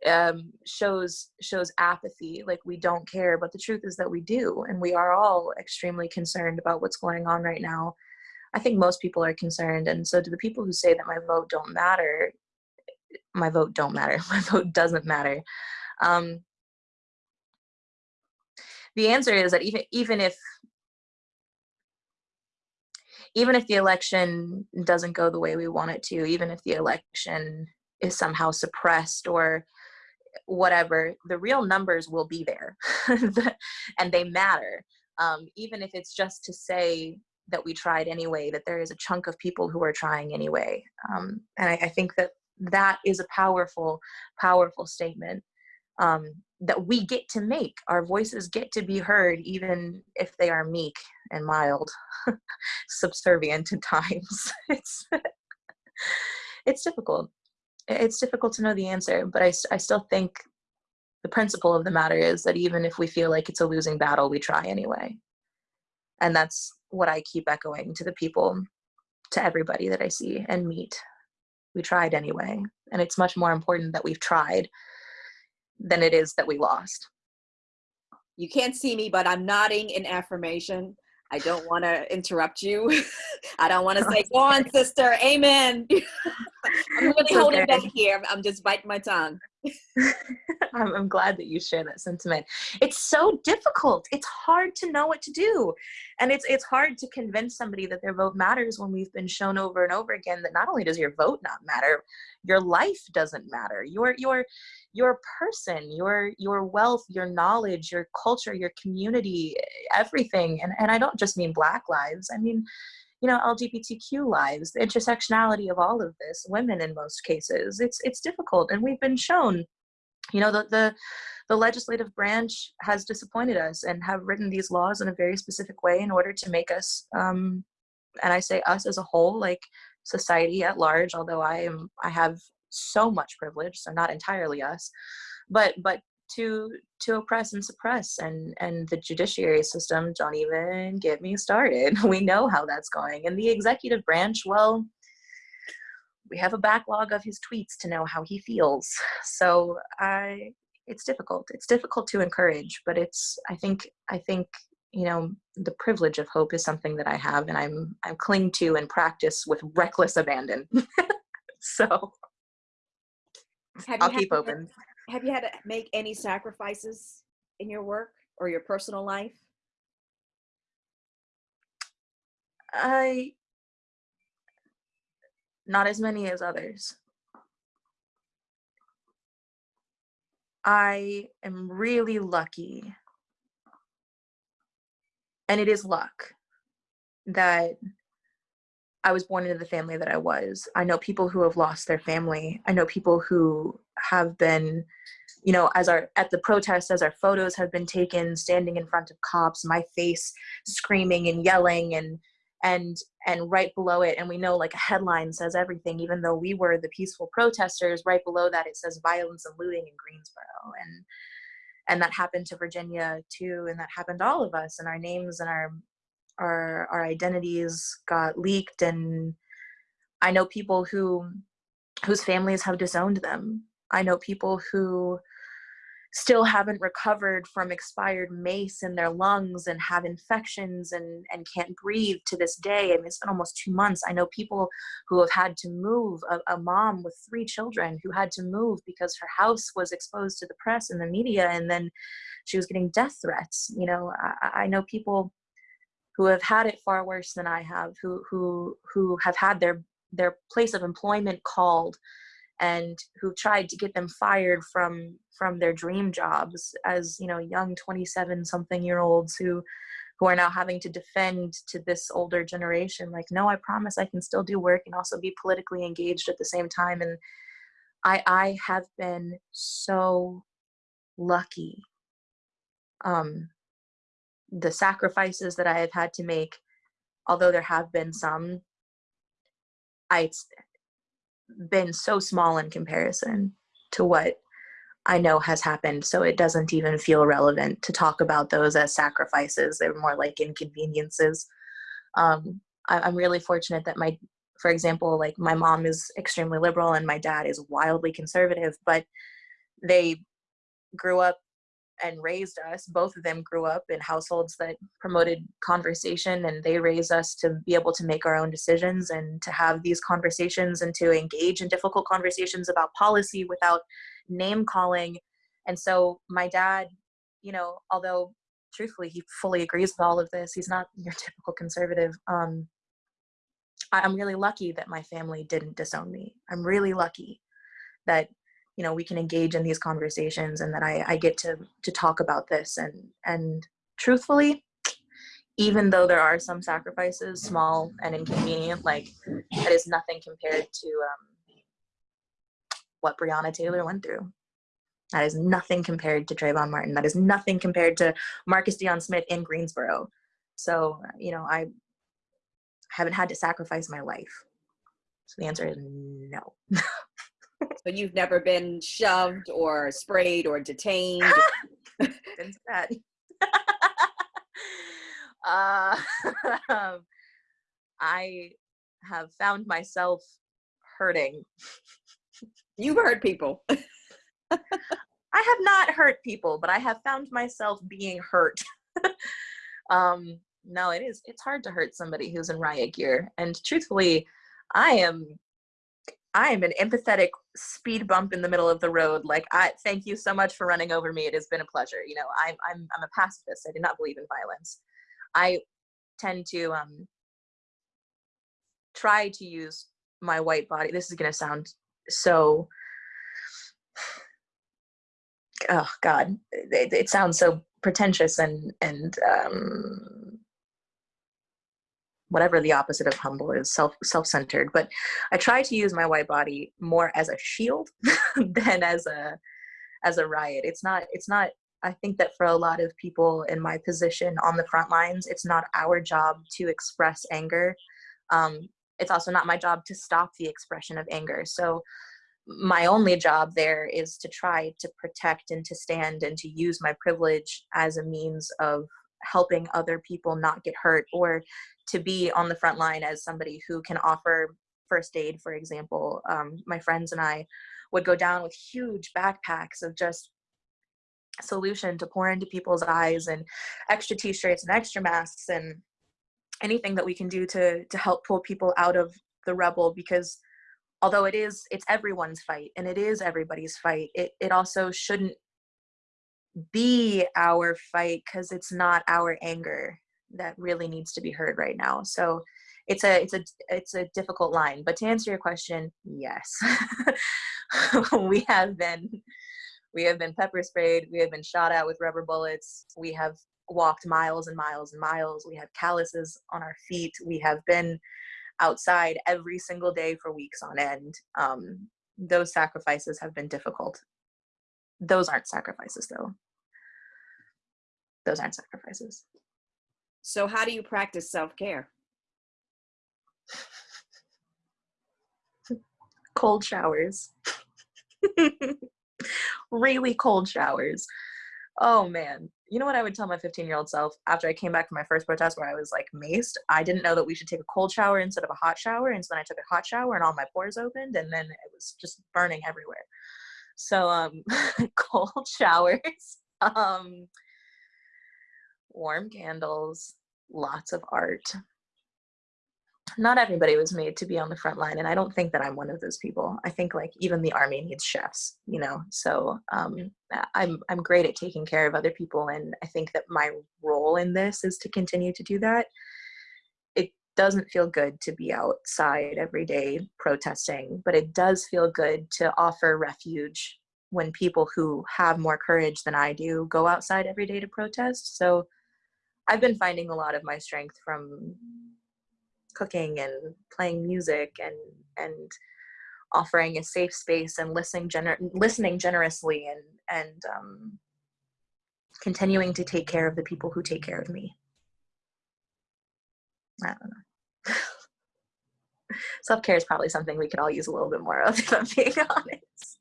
um, shows shows apathy like we don't care but the truth is that we do and we are all extremely concerned about what's going on right now. I think most people are concerned and so to the people who say that my vote don't matter my vote don't matter my vote doesn't matter. Um, the answer is that even even if even if the election doesn't go the way we want it to, even if the election is somehow suppressed or whatever, the real numbers will be there and they matter. Um, even if it's just to say that we tried anyway, that there is a chunk of people who are trying anyway. Um, and I, I, think that that is a powerful, powerful statement um, that we get to make. Our voices get to be heard, even if they are meek and mild, subservient at times. it's it's difficult. It's difficult to know the answer, but I, I still think the principle of the matter is that even if we feel like it's a losing battle, we try anyway. And that's what I keep echoing to the people, to everybody that I see and meet. We tried anyway. And it's much more important that we've tried than it is that we lost. You can't see me, but I'm nodding in affirmation. I don't want to interrupt you. I don't want to say, go on, sister, amen. I'm really it's holding back here. I'm just biting my tongue. I'm, I'm, glad that you share that sentiment. It's so difficult. It's hard to know what to do. And it's it's hard to convince somebody that their vote matters when we've been shown over and over again that not only does your vote not matter, your life doesn't matter. Your your your person, your your wealth, your knowledge, your culture, your community, everything. And and I don't just mean black lives. I mean you know lgbtq lives the intersectionality of all of this women in most cases it's it's difficult and we've been shown you know the the the legislative branch has disappointed us and have written these laws in a very specific way in order to make us um and i say us as a whole like society at large although i am i have so much privilege so not entirely us but but to to oppress and suppress and and the judiciary system don't even get me started. We know how that's going. And the executive branch well we have a backlog of his tweets to know how he feels. So i it's difficult. It's difficult to encourage but it's i think i think you know the privilege of hope is something that i have and i'm i'm cling to and practice with reckless abandon. So i'll keep open have you had to make any sacrifices in your work or your personal life? I not as many as others. I am really lucky, and it is luck that I was born into the family that I was. I know people who have lost their family. I know people who have been, you know, as our at the protest, as our photos have been taken, standing in front of cops, my face screaming and yelling and and and right below it and we know like a headline says everything even though we were the peaceful protesters right below that it says violence and looting in greensboro and and that happened to virginia too and that happened to all of us and our names and our our our identities got leaked and i know people who whose families have disowned them. I know people who still haven't recovered from expired mace in their lungs and have infections and and can't breathe to this day. I mean, it's been almost two months. I know people who have had to move a, a mom with three children who had to move because her house was exposed to the press and the media and then she was getting death threats you know? I, I know people who have had it far worse than I have, who who who have had their their place of employment called and who tried to get them fired from from their dream jobs as you know young 27 something year olds who who are now having to defend to this older generation like no i promise i can still do work and also be politically engaged at the same time. And i i have been so lucky um the sacrifices that I have had to make, although there have been some, I, it's been so small in comparison to what I know has happened. So it doesn't even feel relevant to talk about those as sacrifices. They're more like inconveniences. Um, I, I'm really fortunate that my for example, like my mom is extremely liberal and my dad is wildly conservative, but they grew up and raised us. Both of them grew up in households that promoted conversation and they raised us to be able to make our own decisions and to have these conversations and to engage in difficult conversations about policy without name calling. And so my dad, you know, although truthfully he fully agrees with all of this, he's not your typical conservative. Um, I'm really lucky that my family didn't disown me. I'm really lucky that you know we can engage in these conversations and that I, I get to to talk about this and and truthfully even though there are some sacrifices small and inconvenient like that is nothing compared to um, what breonna taylor went through that is nothing compared to Trayvon Martin. That is nothing compared to Marcus Deon Smith in Greensboro. So, you know, I haven't had to sacrifice my life. So the answer is no. So you've never been shoved or sprayed or detained? Been that. uh, um, I have found myself hurting. You've hurt people. I have not hurt people, but I have found myself being hurt. um, no, it is. It's hard to hurt somebody who's in riot gear, and truthfully, I am I am an empathetic speed bump in the middle of the road. Like, I thank you so much for running over me. It has been a pleasure. You know, I'm I'm I'm a pacifist. I do not believe in violence. I tend to um try to use my white body. This is gonna sound so. Oh God, it, it sounds so pretentious and and um whatever the opposite of humble is self self-centered but i try to use my white body more as a shield than as a as a riot. It's not it's not i think that for a lot of people in my position on the front lines it's not our job to express anger. Um, it's also not my job to stop the expression of anger. So my only job there is to try to protect and to stand and to use my privilege as a means of helping other people not get hurt or to be on the front line as somebody who can offer first aid for example um, my friends and i would go down with huge backpacks of just solution to pour into people's eyes and extra t-shirts and extra masks and anything that we can do to to help pull people out of the rubble because although it is it's everyone's fight and it is everybody's fight it it also shouldn't be our fight because it's not our anger that really needs to be heard right now. So it's a it's a it's a difficult line but to answer your question yes. We have been we have been pepper sprayed we have been shot at with rubber bullets we have walked miles and miles and miles we have calluses on our feet we have been outside every single day for weeks on end. Um, those sacrifices have been difficult. Those aren't sacrifices though. Those aren't sacrifices So how do you practice self-care? cold showers. Really cold showers. Oh man. You know what i would tell my 15 year old self after i came back from my first protest where i was like maced? I didn't know that we should take a cold shower instead of a hot shower and so then i took a hot shower and all my pores opened and then it was just burning everywhere. So um cold showers um warm candles lots of art. Not everybody was made to be on the front line and i don't think that i'm one of those people. I think like even the army needs chefs you know? So um, i'm i'm great at taking care of other people and i think that my role in this is to continue to do that. It doesn't feel good to be outside every day protesting but it does feel good to offer refuge when people who have more courage than i do go outside every day to protest. So i've been finding a lot of my strength from cooking and playing music and and offering a safe space and listening gener- listening generously and and um, continuing to take care of the people who take care of me. I don't know. Self care is probably something we could all use a little bit more of, if I'm being honest.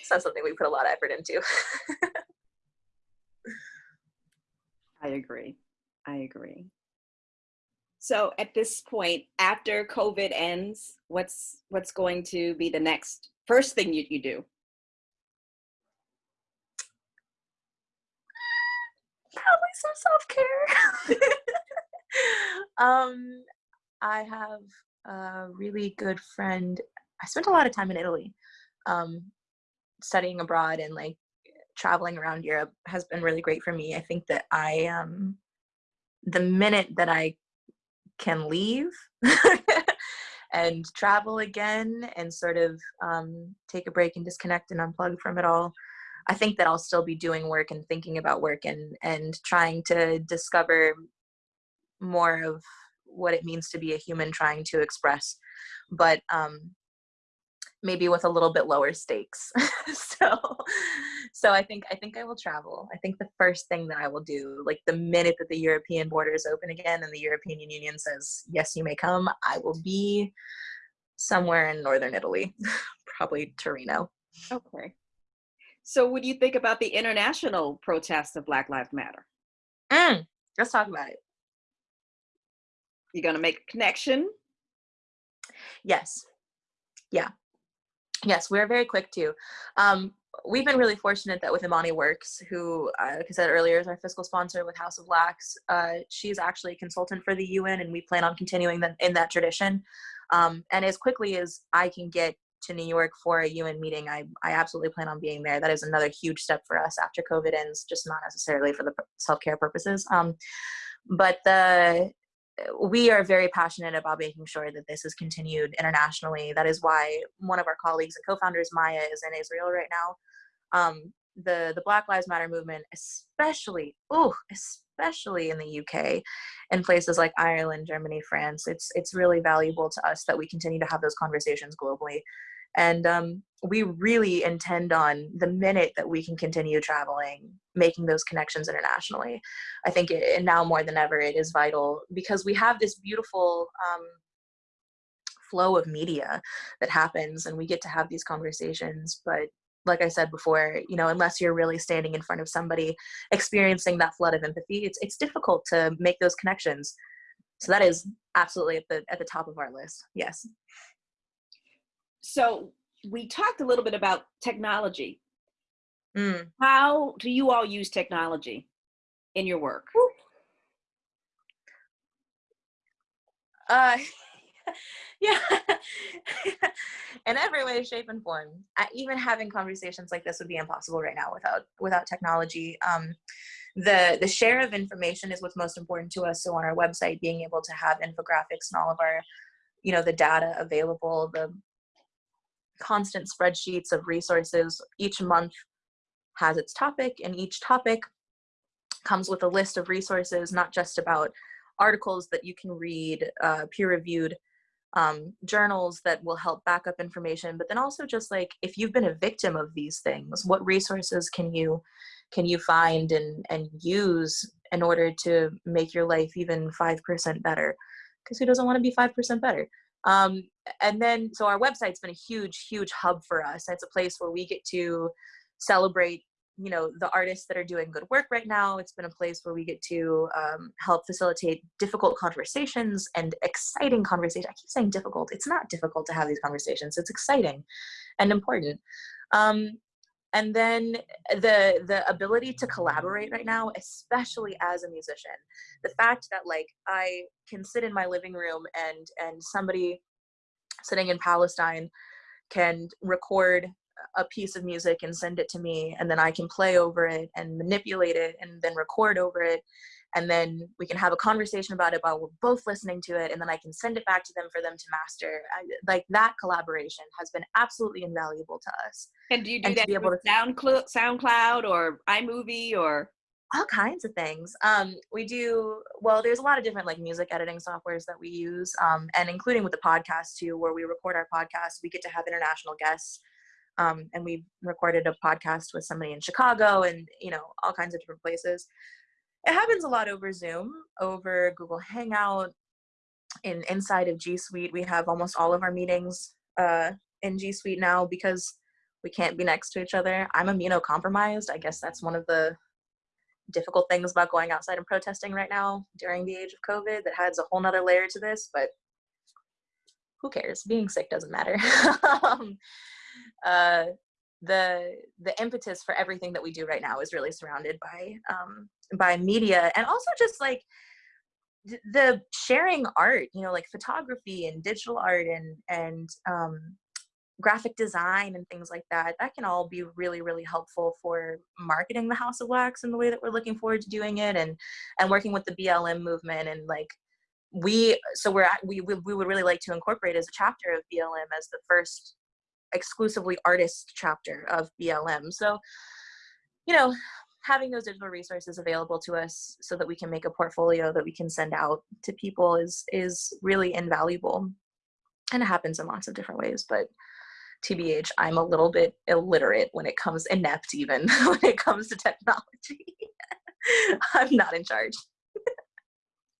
It's not something we put a lot of effort into. I agree. I agree. So at this point, after COVID ends, what's what's going to be the next first thing you, you do? Probably some self-care. um, I have a really good friend. I spent a lot of time in Italy, um, studying abroad and like traveling around Europe has been really great for me. I think that I um the minute that I can leave and travel again and sort of um, take a break and disconnect and unplug from it all, I think that I'll still be doing work and thinking about work and and trying to discover more of what it means to be a human trying to express. But um, maybe with a little bit lower stakes. so so I think I think I will travel. I think the first thing that I will do, like the minute that the European borders open again and the European Union says, yes, you may come, I will be somewhere in northern Italy, probably Torino. Okay. So what do you think about the international protests of Black Lives Matter? Mm, let's talk about it. You gonna make a connection? Yes. Yeah. Yes, we're very quick too. Um, we've been really fortunate that with Imani Works, who, uh, like I said earlier, is our fiscal sponsor with House of Blacks, uh, she's actually a consultant for the UN, and we plan on continuing the, in that tradition. Um, and as quickly as I can get to New York for a UN meeting, I, I absolutely plan on being there. That is another huge step for us after COVID ends, just not necessarily for the self care purposes. Um, but the we are very passionate about making sure that this is continued internationally. That is why one of our colleagues and co-founders, Maya, is in Israel right now. Um, the the Black Lives Matter movement, especially, oh, especially in the UK, and places like Ireland, Germany, France, it's it's really valuable to us that we continue to have those conversations globally. And um, we really intend on the minute that we can continue traveling, making those connections internationally. I think it, now more than ever, it is vital because we have this beautiful um, flow of media that happens and we get to have these conversations. But like I said before, you know, unless you're really standing in front of somebody experiencing that flood of empathy, it's, it's difficult to make those connections. So that is absolutely at the, at the top of our list. Yes. So we talked a little bit about technology. Mm. How do you all use technology in your work? Uh, yeah, in every way, shape, and form. even having conversations like this would be impossible right now without without technology. Um, the the share of information is what's most important to us. So on our website, being able to have infographics and all of our, you know, the data available, the constant spreadsheets of resources. Each month has its topic, and each topic comes with a list of resources, not just about articles that you can read, uh, peer reviewed um, journals that will help back up information, but then also just like if you've been a victim of these things, what resources can you can you find and and use in order to make your life even five percent better? Because who doesn't want to be five percent better? Um, and then, so our website's been a huge, huge hub for us. It's a place where we get to celebrate you know the artists that are doing good work right now. It's been a place where we get to um, help facilitate difficult conversations and exciting conversations i keep saying difficult. It's not difficult to have these conversations. It's exciting and important. Um, and then eh, the the ability to collaborate right now especially as a musician the fact that like i can sit in my living room and and somebody sitting in palestine can record a piece of music and send it to me and then i can play over it and manipulate it and then record over it and then we can have a conversation about it while we're both listening to it and then i can send it back to them for them to master I, like that collaboration has been absolutely invaluable to us and do you do and that to be able to SoundCloud, SoundCloud or iMovie or all kinds of things. Um, we do well. There's a lot of different like music editing softwares that we use, um, and including with the podcast too, where we record our podcast. We get to have international guests, um, and we recorded a podcast with somebody in Chicago, and you know all kinds of different places it happens a lot over Zoom, over Google Hangout. In inside of G Suite, we have almost all of our meetings uh, in G Suite now because we can't be next to each other. I'm immunocompromised. I guess that's one of the difficult things about going outside and protesting right now during the age of COVID that adds a whole nother layer to this, but who cares? Being sick doesn't matter. um, uh, the the impetus for everything that we do right now is really surrounded by um, by media and also just like the sharing art you know like photography and digital art and and um, graphic design and things like that that can all be really really helpful for marketing the house of wax in the way that we're looking forward to doing it and and working with the blm movement and like we so we're at, we, we we would really like to incorporate as a chapter of blm as the first exclusively artist chapter of blm so you know having those digital resources available to us so that we can make a portfolio that we can send out to people is is really invaluable. And it happens in lots of different ways but tbh i'm a little bit illiterate when it comes inept even when it comes to technology. I'm not in charge.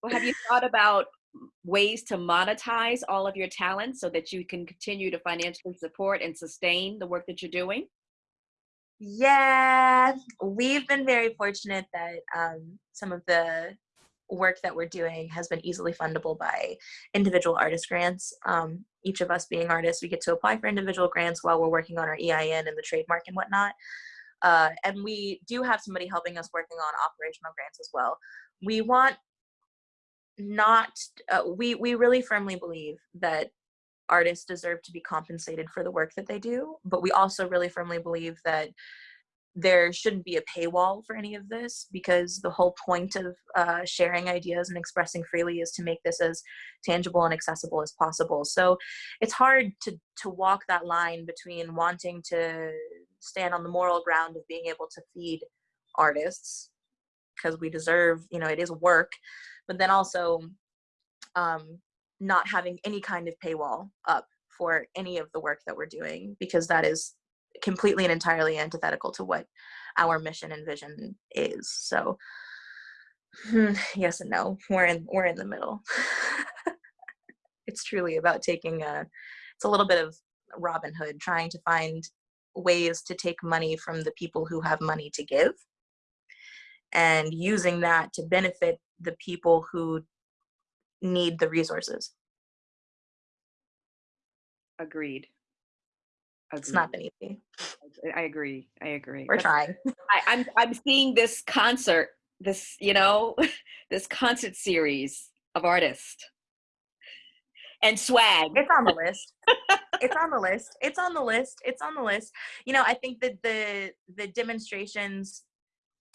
Well have you thought about ways to monetize all of your talents so that you can continue to financially support and sustain the work that you're doing yeah, we've been very fortunate that um, some of the work that we're doing has been easily fundable by individual artist grants. Um, each of us being artists, we get to apply for individual grants while we're working on our EIN and the trademark and whatnot. Uh, and we do have somebody helping us working on operational grants as well. We want not, uh, we, we really firmly believe that artists deserve to be compensated for the work that they do, but we also really firmly believe that there shouldn't be a paywall for any of this because the whole point of uh, sharing ideas and expressing freely is to make this as tangible and accessible as possible. So it's hard to, to walk that line between wanting to stand on the moral ground of being able to feed artists because we deserve, you know, it is work, but then also um, not having any kind of paywall up for any of the work that we're doing because that is completely and entirely antithetical to what our mission and vision is. So hmm, yes and no. We're in we're in the middle. It's truly about taking a it's a little bit of robin hood trying to find ways to take money from the people who have money to give and using that to benefit the people who need the resources. Agreed. It's not been easy. I agree. I agree. We're But trying. I, I'm I'm seeing this concert, this you know, this concert series of artists and swag. It's on the list. it's on the list. It's on the list. It's on the list. You know, I think that the the demonstrations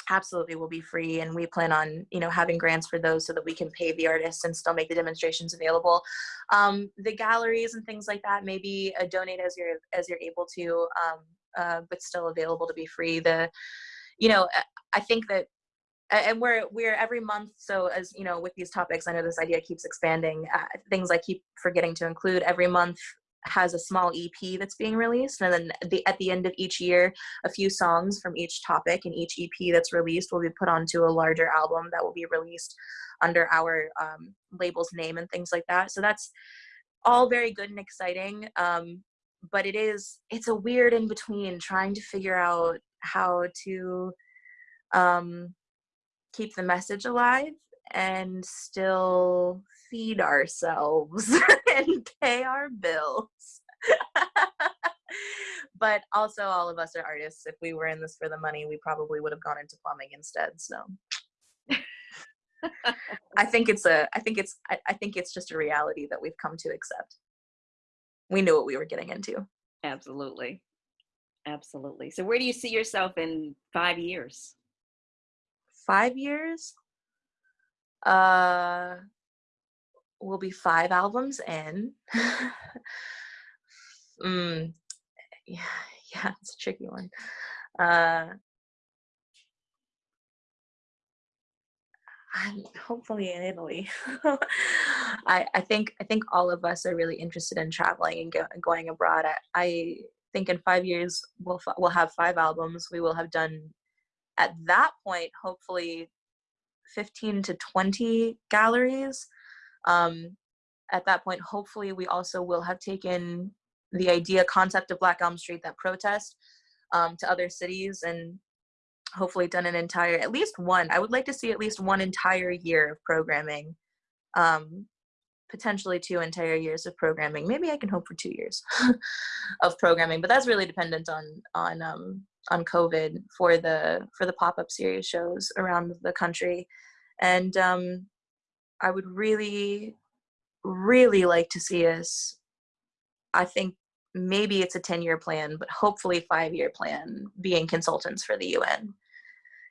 absolutely will be free and we plan on you know having grants for those so that we can pay the artists and still make the demonstrations available. Um, the galleries and things like that maybe uh, donate as you're as you're able to um, uh, but still available to be free. The you know i think that and we're we're every month so as you know with these topics i know this idea keeps expanding uh, things i keep forgetting to include every month has a small EP that's being released, and then the, at the end of each year, a few songs from each topic and each EP that's released will be put onto a larger album that will be released under our um, label's name and things like that. So that's all very good and exciting. Um, but it is it's a weird in between trying to figure out how to um, keep the message alive and still feed ourselves and pay our bills. but also all of us are artists. If we were in this for the money, we probably would have gone into plumbing instead. So I think it's a I think it's I, I think it's just a reality that we've come to accept. We knew what we were getting into. Absolutely. Absolutely. So where do you see yourself in five years? Five years? Uh will be five albums in. mm, yeah, yeah, it's a tricky one. Uh, I'm hopefully in Italy. I, I think I think all of us are really interested in traveling and go, going abroad. I, I think in five years we'll we'll have five albums. We will have done at that point hopefully 15 to 20 galleries um, at that point, hopefully, we also will have taken the idea concept of Black Elm Street, that protest, um, to other cities and hopefully done an entire at least one i would like to see at least one entire year of programming um potentially two entire years of programming. Maybe i can hope for two years of programming but that's really dependent on on um on covid for the for the pop-up series shows around the country. And um i would really really like to see us i think maybe it's a 10 year plan but hopefully 5 year plan being consultants for the UN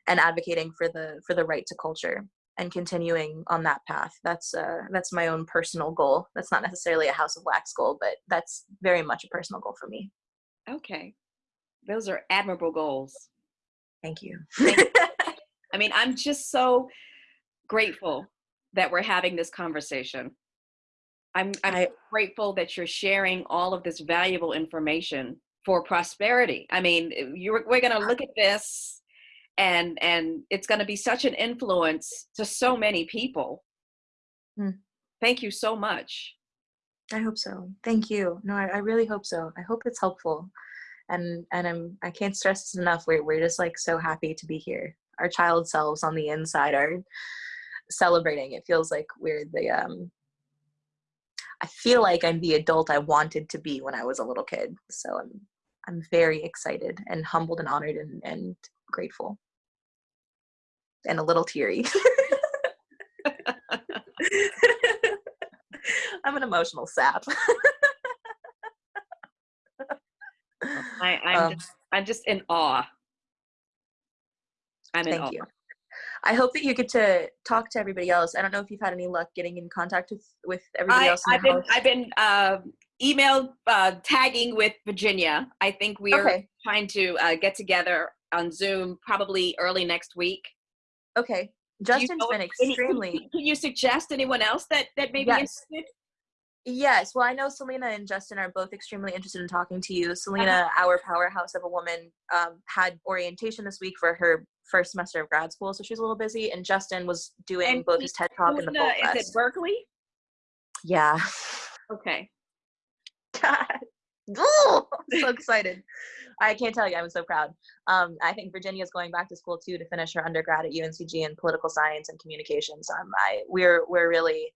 and advocating for the for the right to culture and continuing on that path. That's uh that's my own personal goal. That's not necessarily a house of wax goal but that's very much a personal goal for me. Okay. Those are admirable goals. Thank you. I mean i'm just so grateful that we're having this conversation I'm, I'm I, grateful that you're sharing all of this valuable information for prosperity. I mean, you're, we're going to look at this and, and it's going to be such an influence to so many people. Hmm. Thank you so much. I hope so. Thank you. No, I, I really hope so. I hope it's helpful. And, and I'm, I can't stress this enough. We're, we're just like so happy to be here. Our child selves on the inside are celebrating. It feels like we're the, um, I feel like I'm the adult I wanted to be when I was a little kid. So I'm I'm very excited and humbled and honored and, and grateful. And a little teary. I'm an emotional sap. I, am um, just, I'm just in awe. I'm in thank awe. you. I hope that you get to talk to everybody else. I don't know if you've had any luck getting in contact with with everybody I, else. I've been I've been uh, email uh, tagging with Virginia. I think we are okay. trying to uh, get together on Zoom probably early next week. Okay, Justin's you know been extremely. Any, can you suggest anyone else that that may be interested? Yes, well, I know Selena and Justin are both extremely interested in talking to you. Selena, uh-huh. our powerhouse of a woman, um, had orientation this week for her first semester of grad school, so she's a little busy. And Justin was doing and both his TED Talk and the Folk Fest. Is it Berkeley? Yeah. Okay. God. Ooh, I'm so excited. I can't tell you, I'm so proud. Um, I think Virginia is going back to school too to finish her undergrad at UNCG in political science and communications. Um, I we're we're really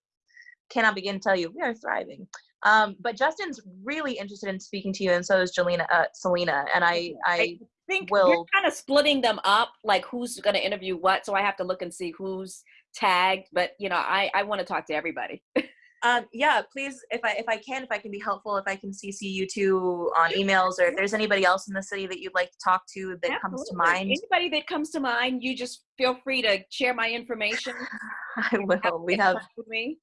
cannot begin to tell you we are thriving. Um, but Justin's really interested in speaking to you, and so is Jelena, uh, Selena. And I, I, I think will, we're kind of splitting them up, like who's going to interview what. So I have to look and see who's tagged. But you know, I, I want to talk to everybody. um, yeah, please, if I, if I can, if I can be helpful, if I can CC you two on emails, or if there's anybody else in the city that you'd like to talk to that Absolutely. comes to mind. Anybody that comes to mind, you just feel free to share my information. I will. We have. Me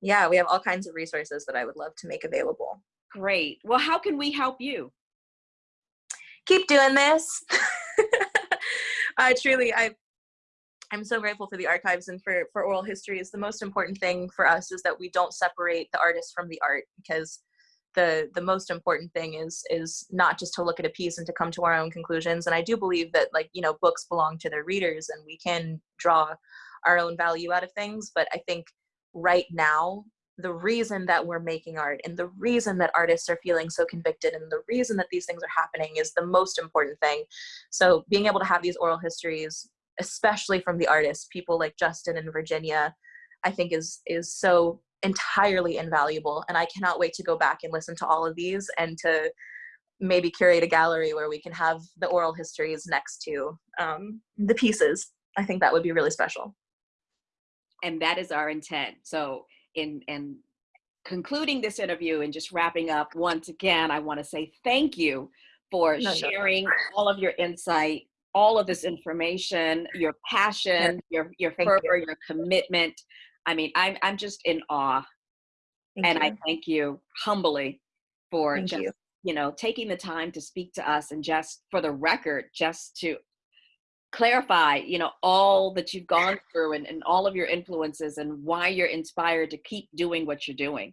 yeah, we have all kinds of resources that I would love to make available. Great. Well, how can we help you? Keep doing this. I truly, I, I'm so grateful for the archives and for, for oral histories. The most important thing for us is that we don't separate the artist from the art because the the most important thing is is not just to look at a piece and to come to our own conclusions and i do believe that like you know books belong to their readers and we can draw our own value out of things but i think right now the reason that we're making art and the reason that artists are feeling so convicted and the reason that these things are happening is the most important thing. So being able to have these oral histories especially from the artists people like justin and virginia i think is is so entirely invaluable and i cannot wait to go back and listen to all of these and to maybe curate a gallery where we can have the oral histories next to um, the pieces. I think that would be really special and that is our intent. So in in concluding this interview and just wrapping up, once again, I want to say thank you for no, sharing no. all of your insight, all of this information, your passion, your your fervor, you. your commitment. I mean, I'm I'm just in awe. Thank and you. I thank you humbly for thank just, you. you know, taking the time to speak to us and just for the record, just to clarify you know all that you've gone through and, and all of your influences and why you're inspired to keep doing what you're doing.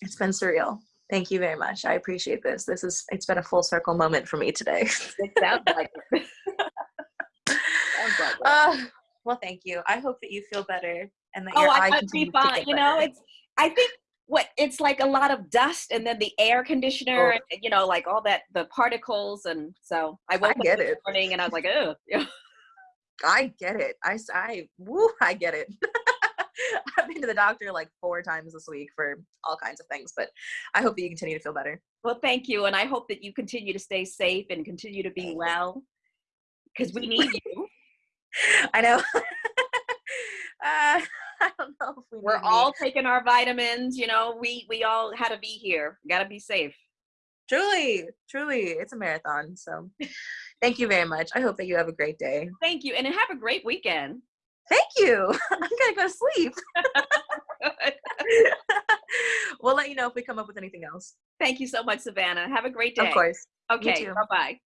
It's been surreal. Thank you very much. I appreciate this. This is it's been a full circle moment for me today. It sounds like it. sounds like uh, well thank you. I hope that you feel better and that oh, your I eye be fine you know it's i think what it's like a lot of dust and then the air conditioner Oh. and you know like all that the particles and so i woke I up get this it. morning and i was like oh yeah. I get it. i i woo, I get it. I've been to the doctor like four times this week for all kinds of things, but I hope that you continue to feel better. well thank you and i hope that you continue to stay safe and continue to be well because we need you I know. uh, I don't know if we we're need me. all taking our vitamins you know we we all had to be here gotta be safe truly, truly, it's a marathon. So thank you very much. I hope that you have a great day. thank you and have a great weekend Thank you. I'm gonna go to sleep. we'll let you know if we come up with anything else. thank you so much savannah have a great day Of course. okay bye-bye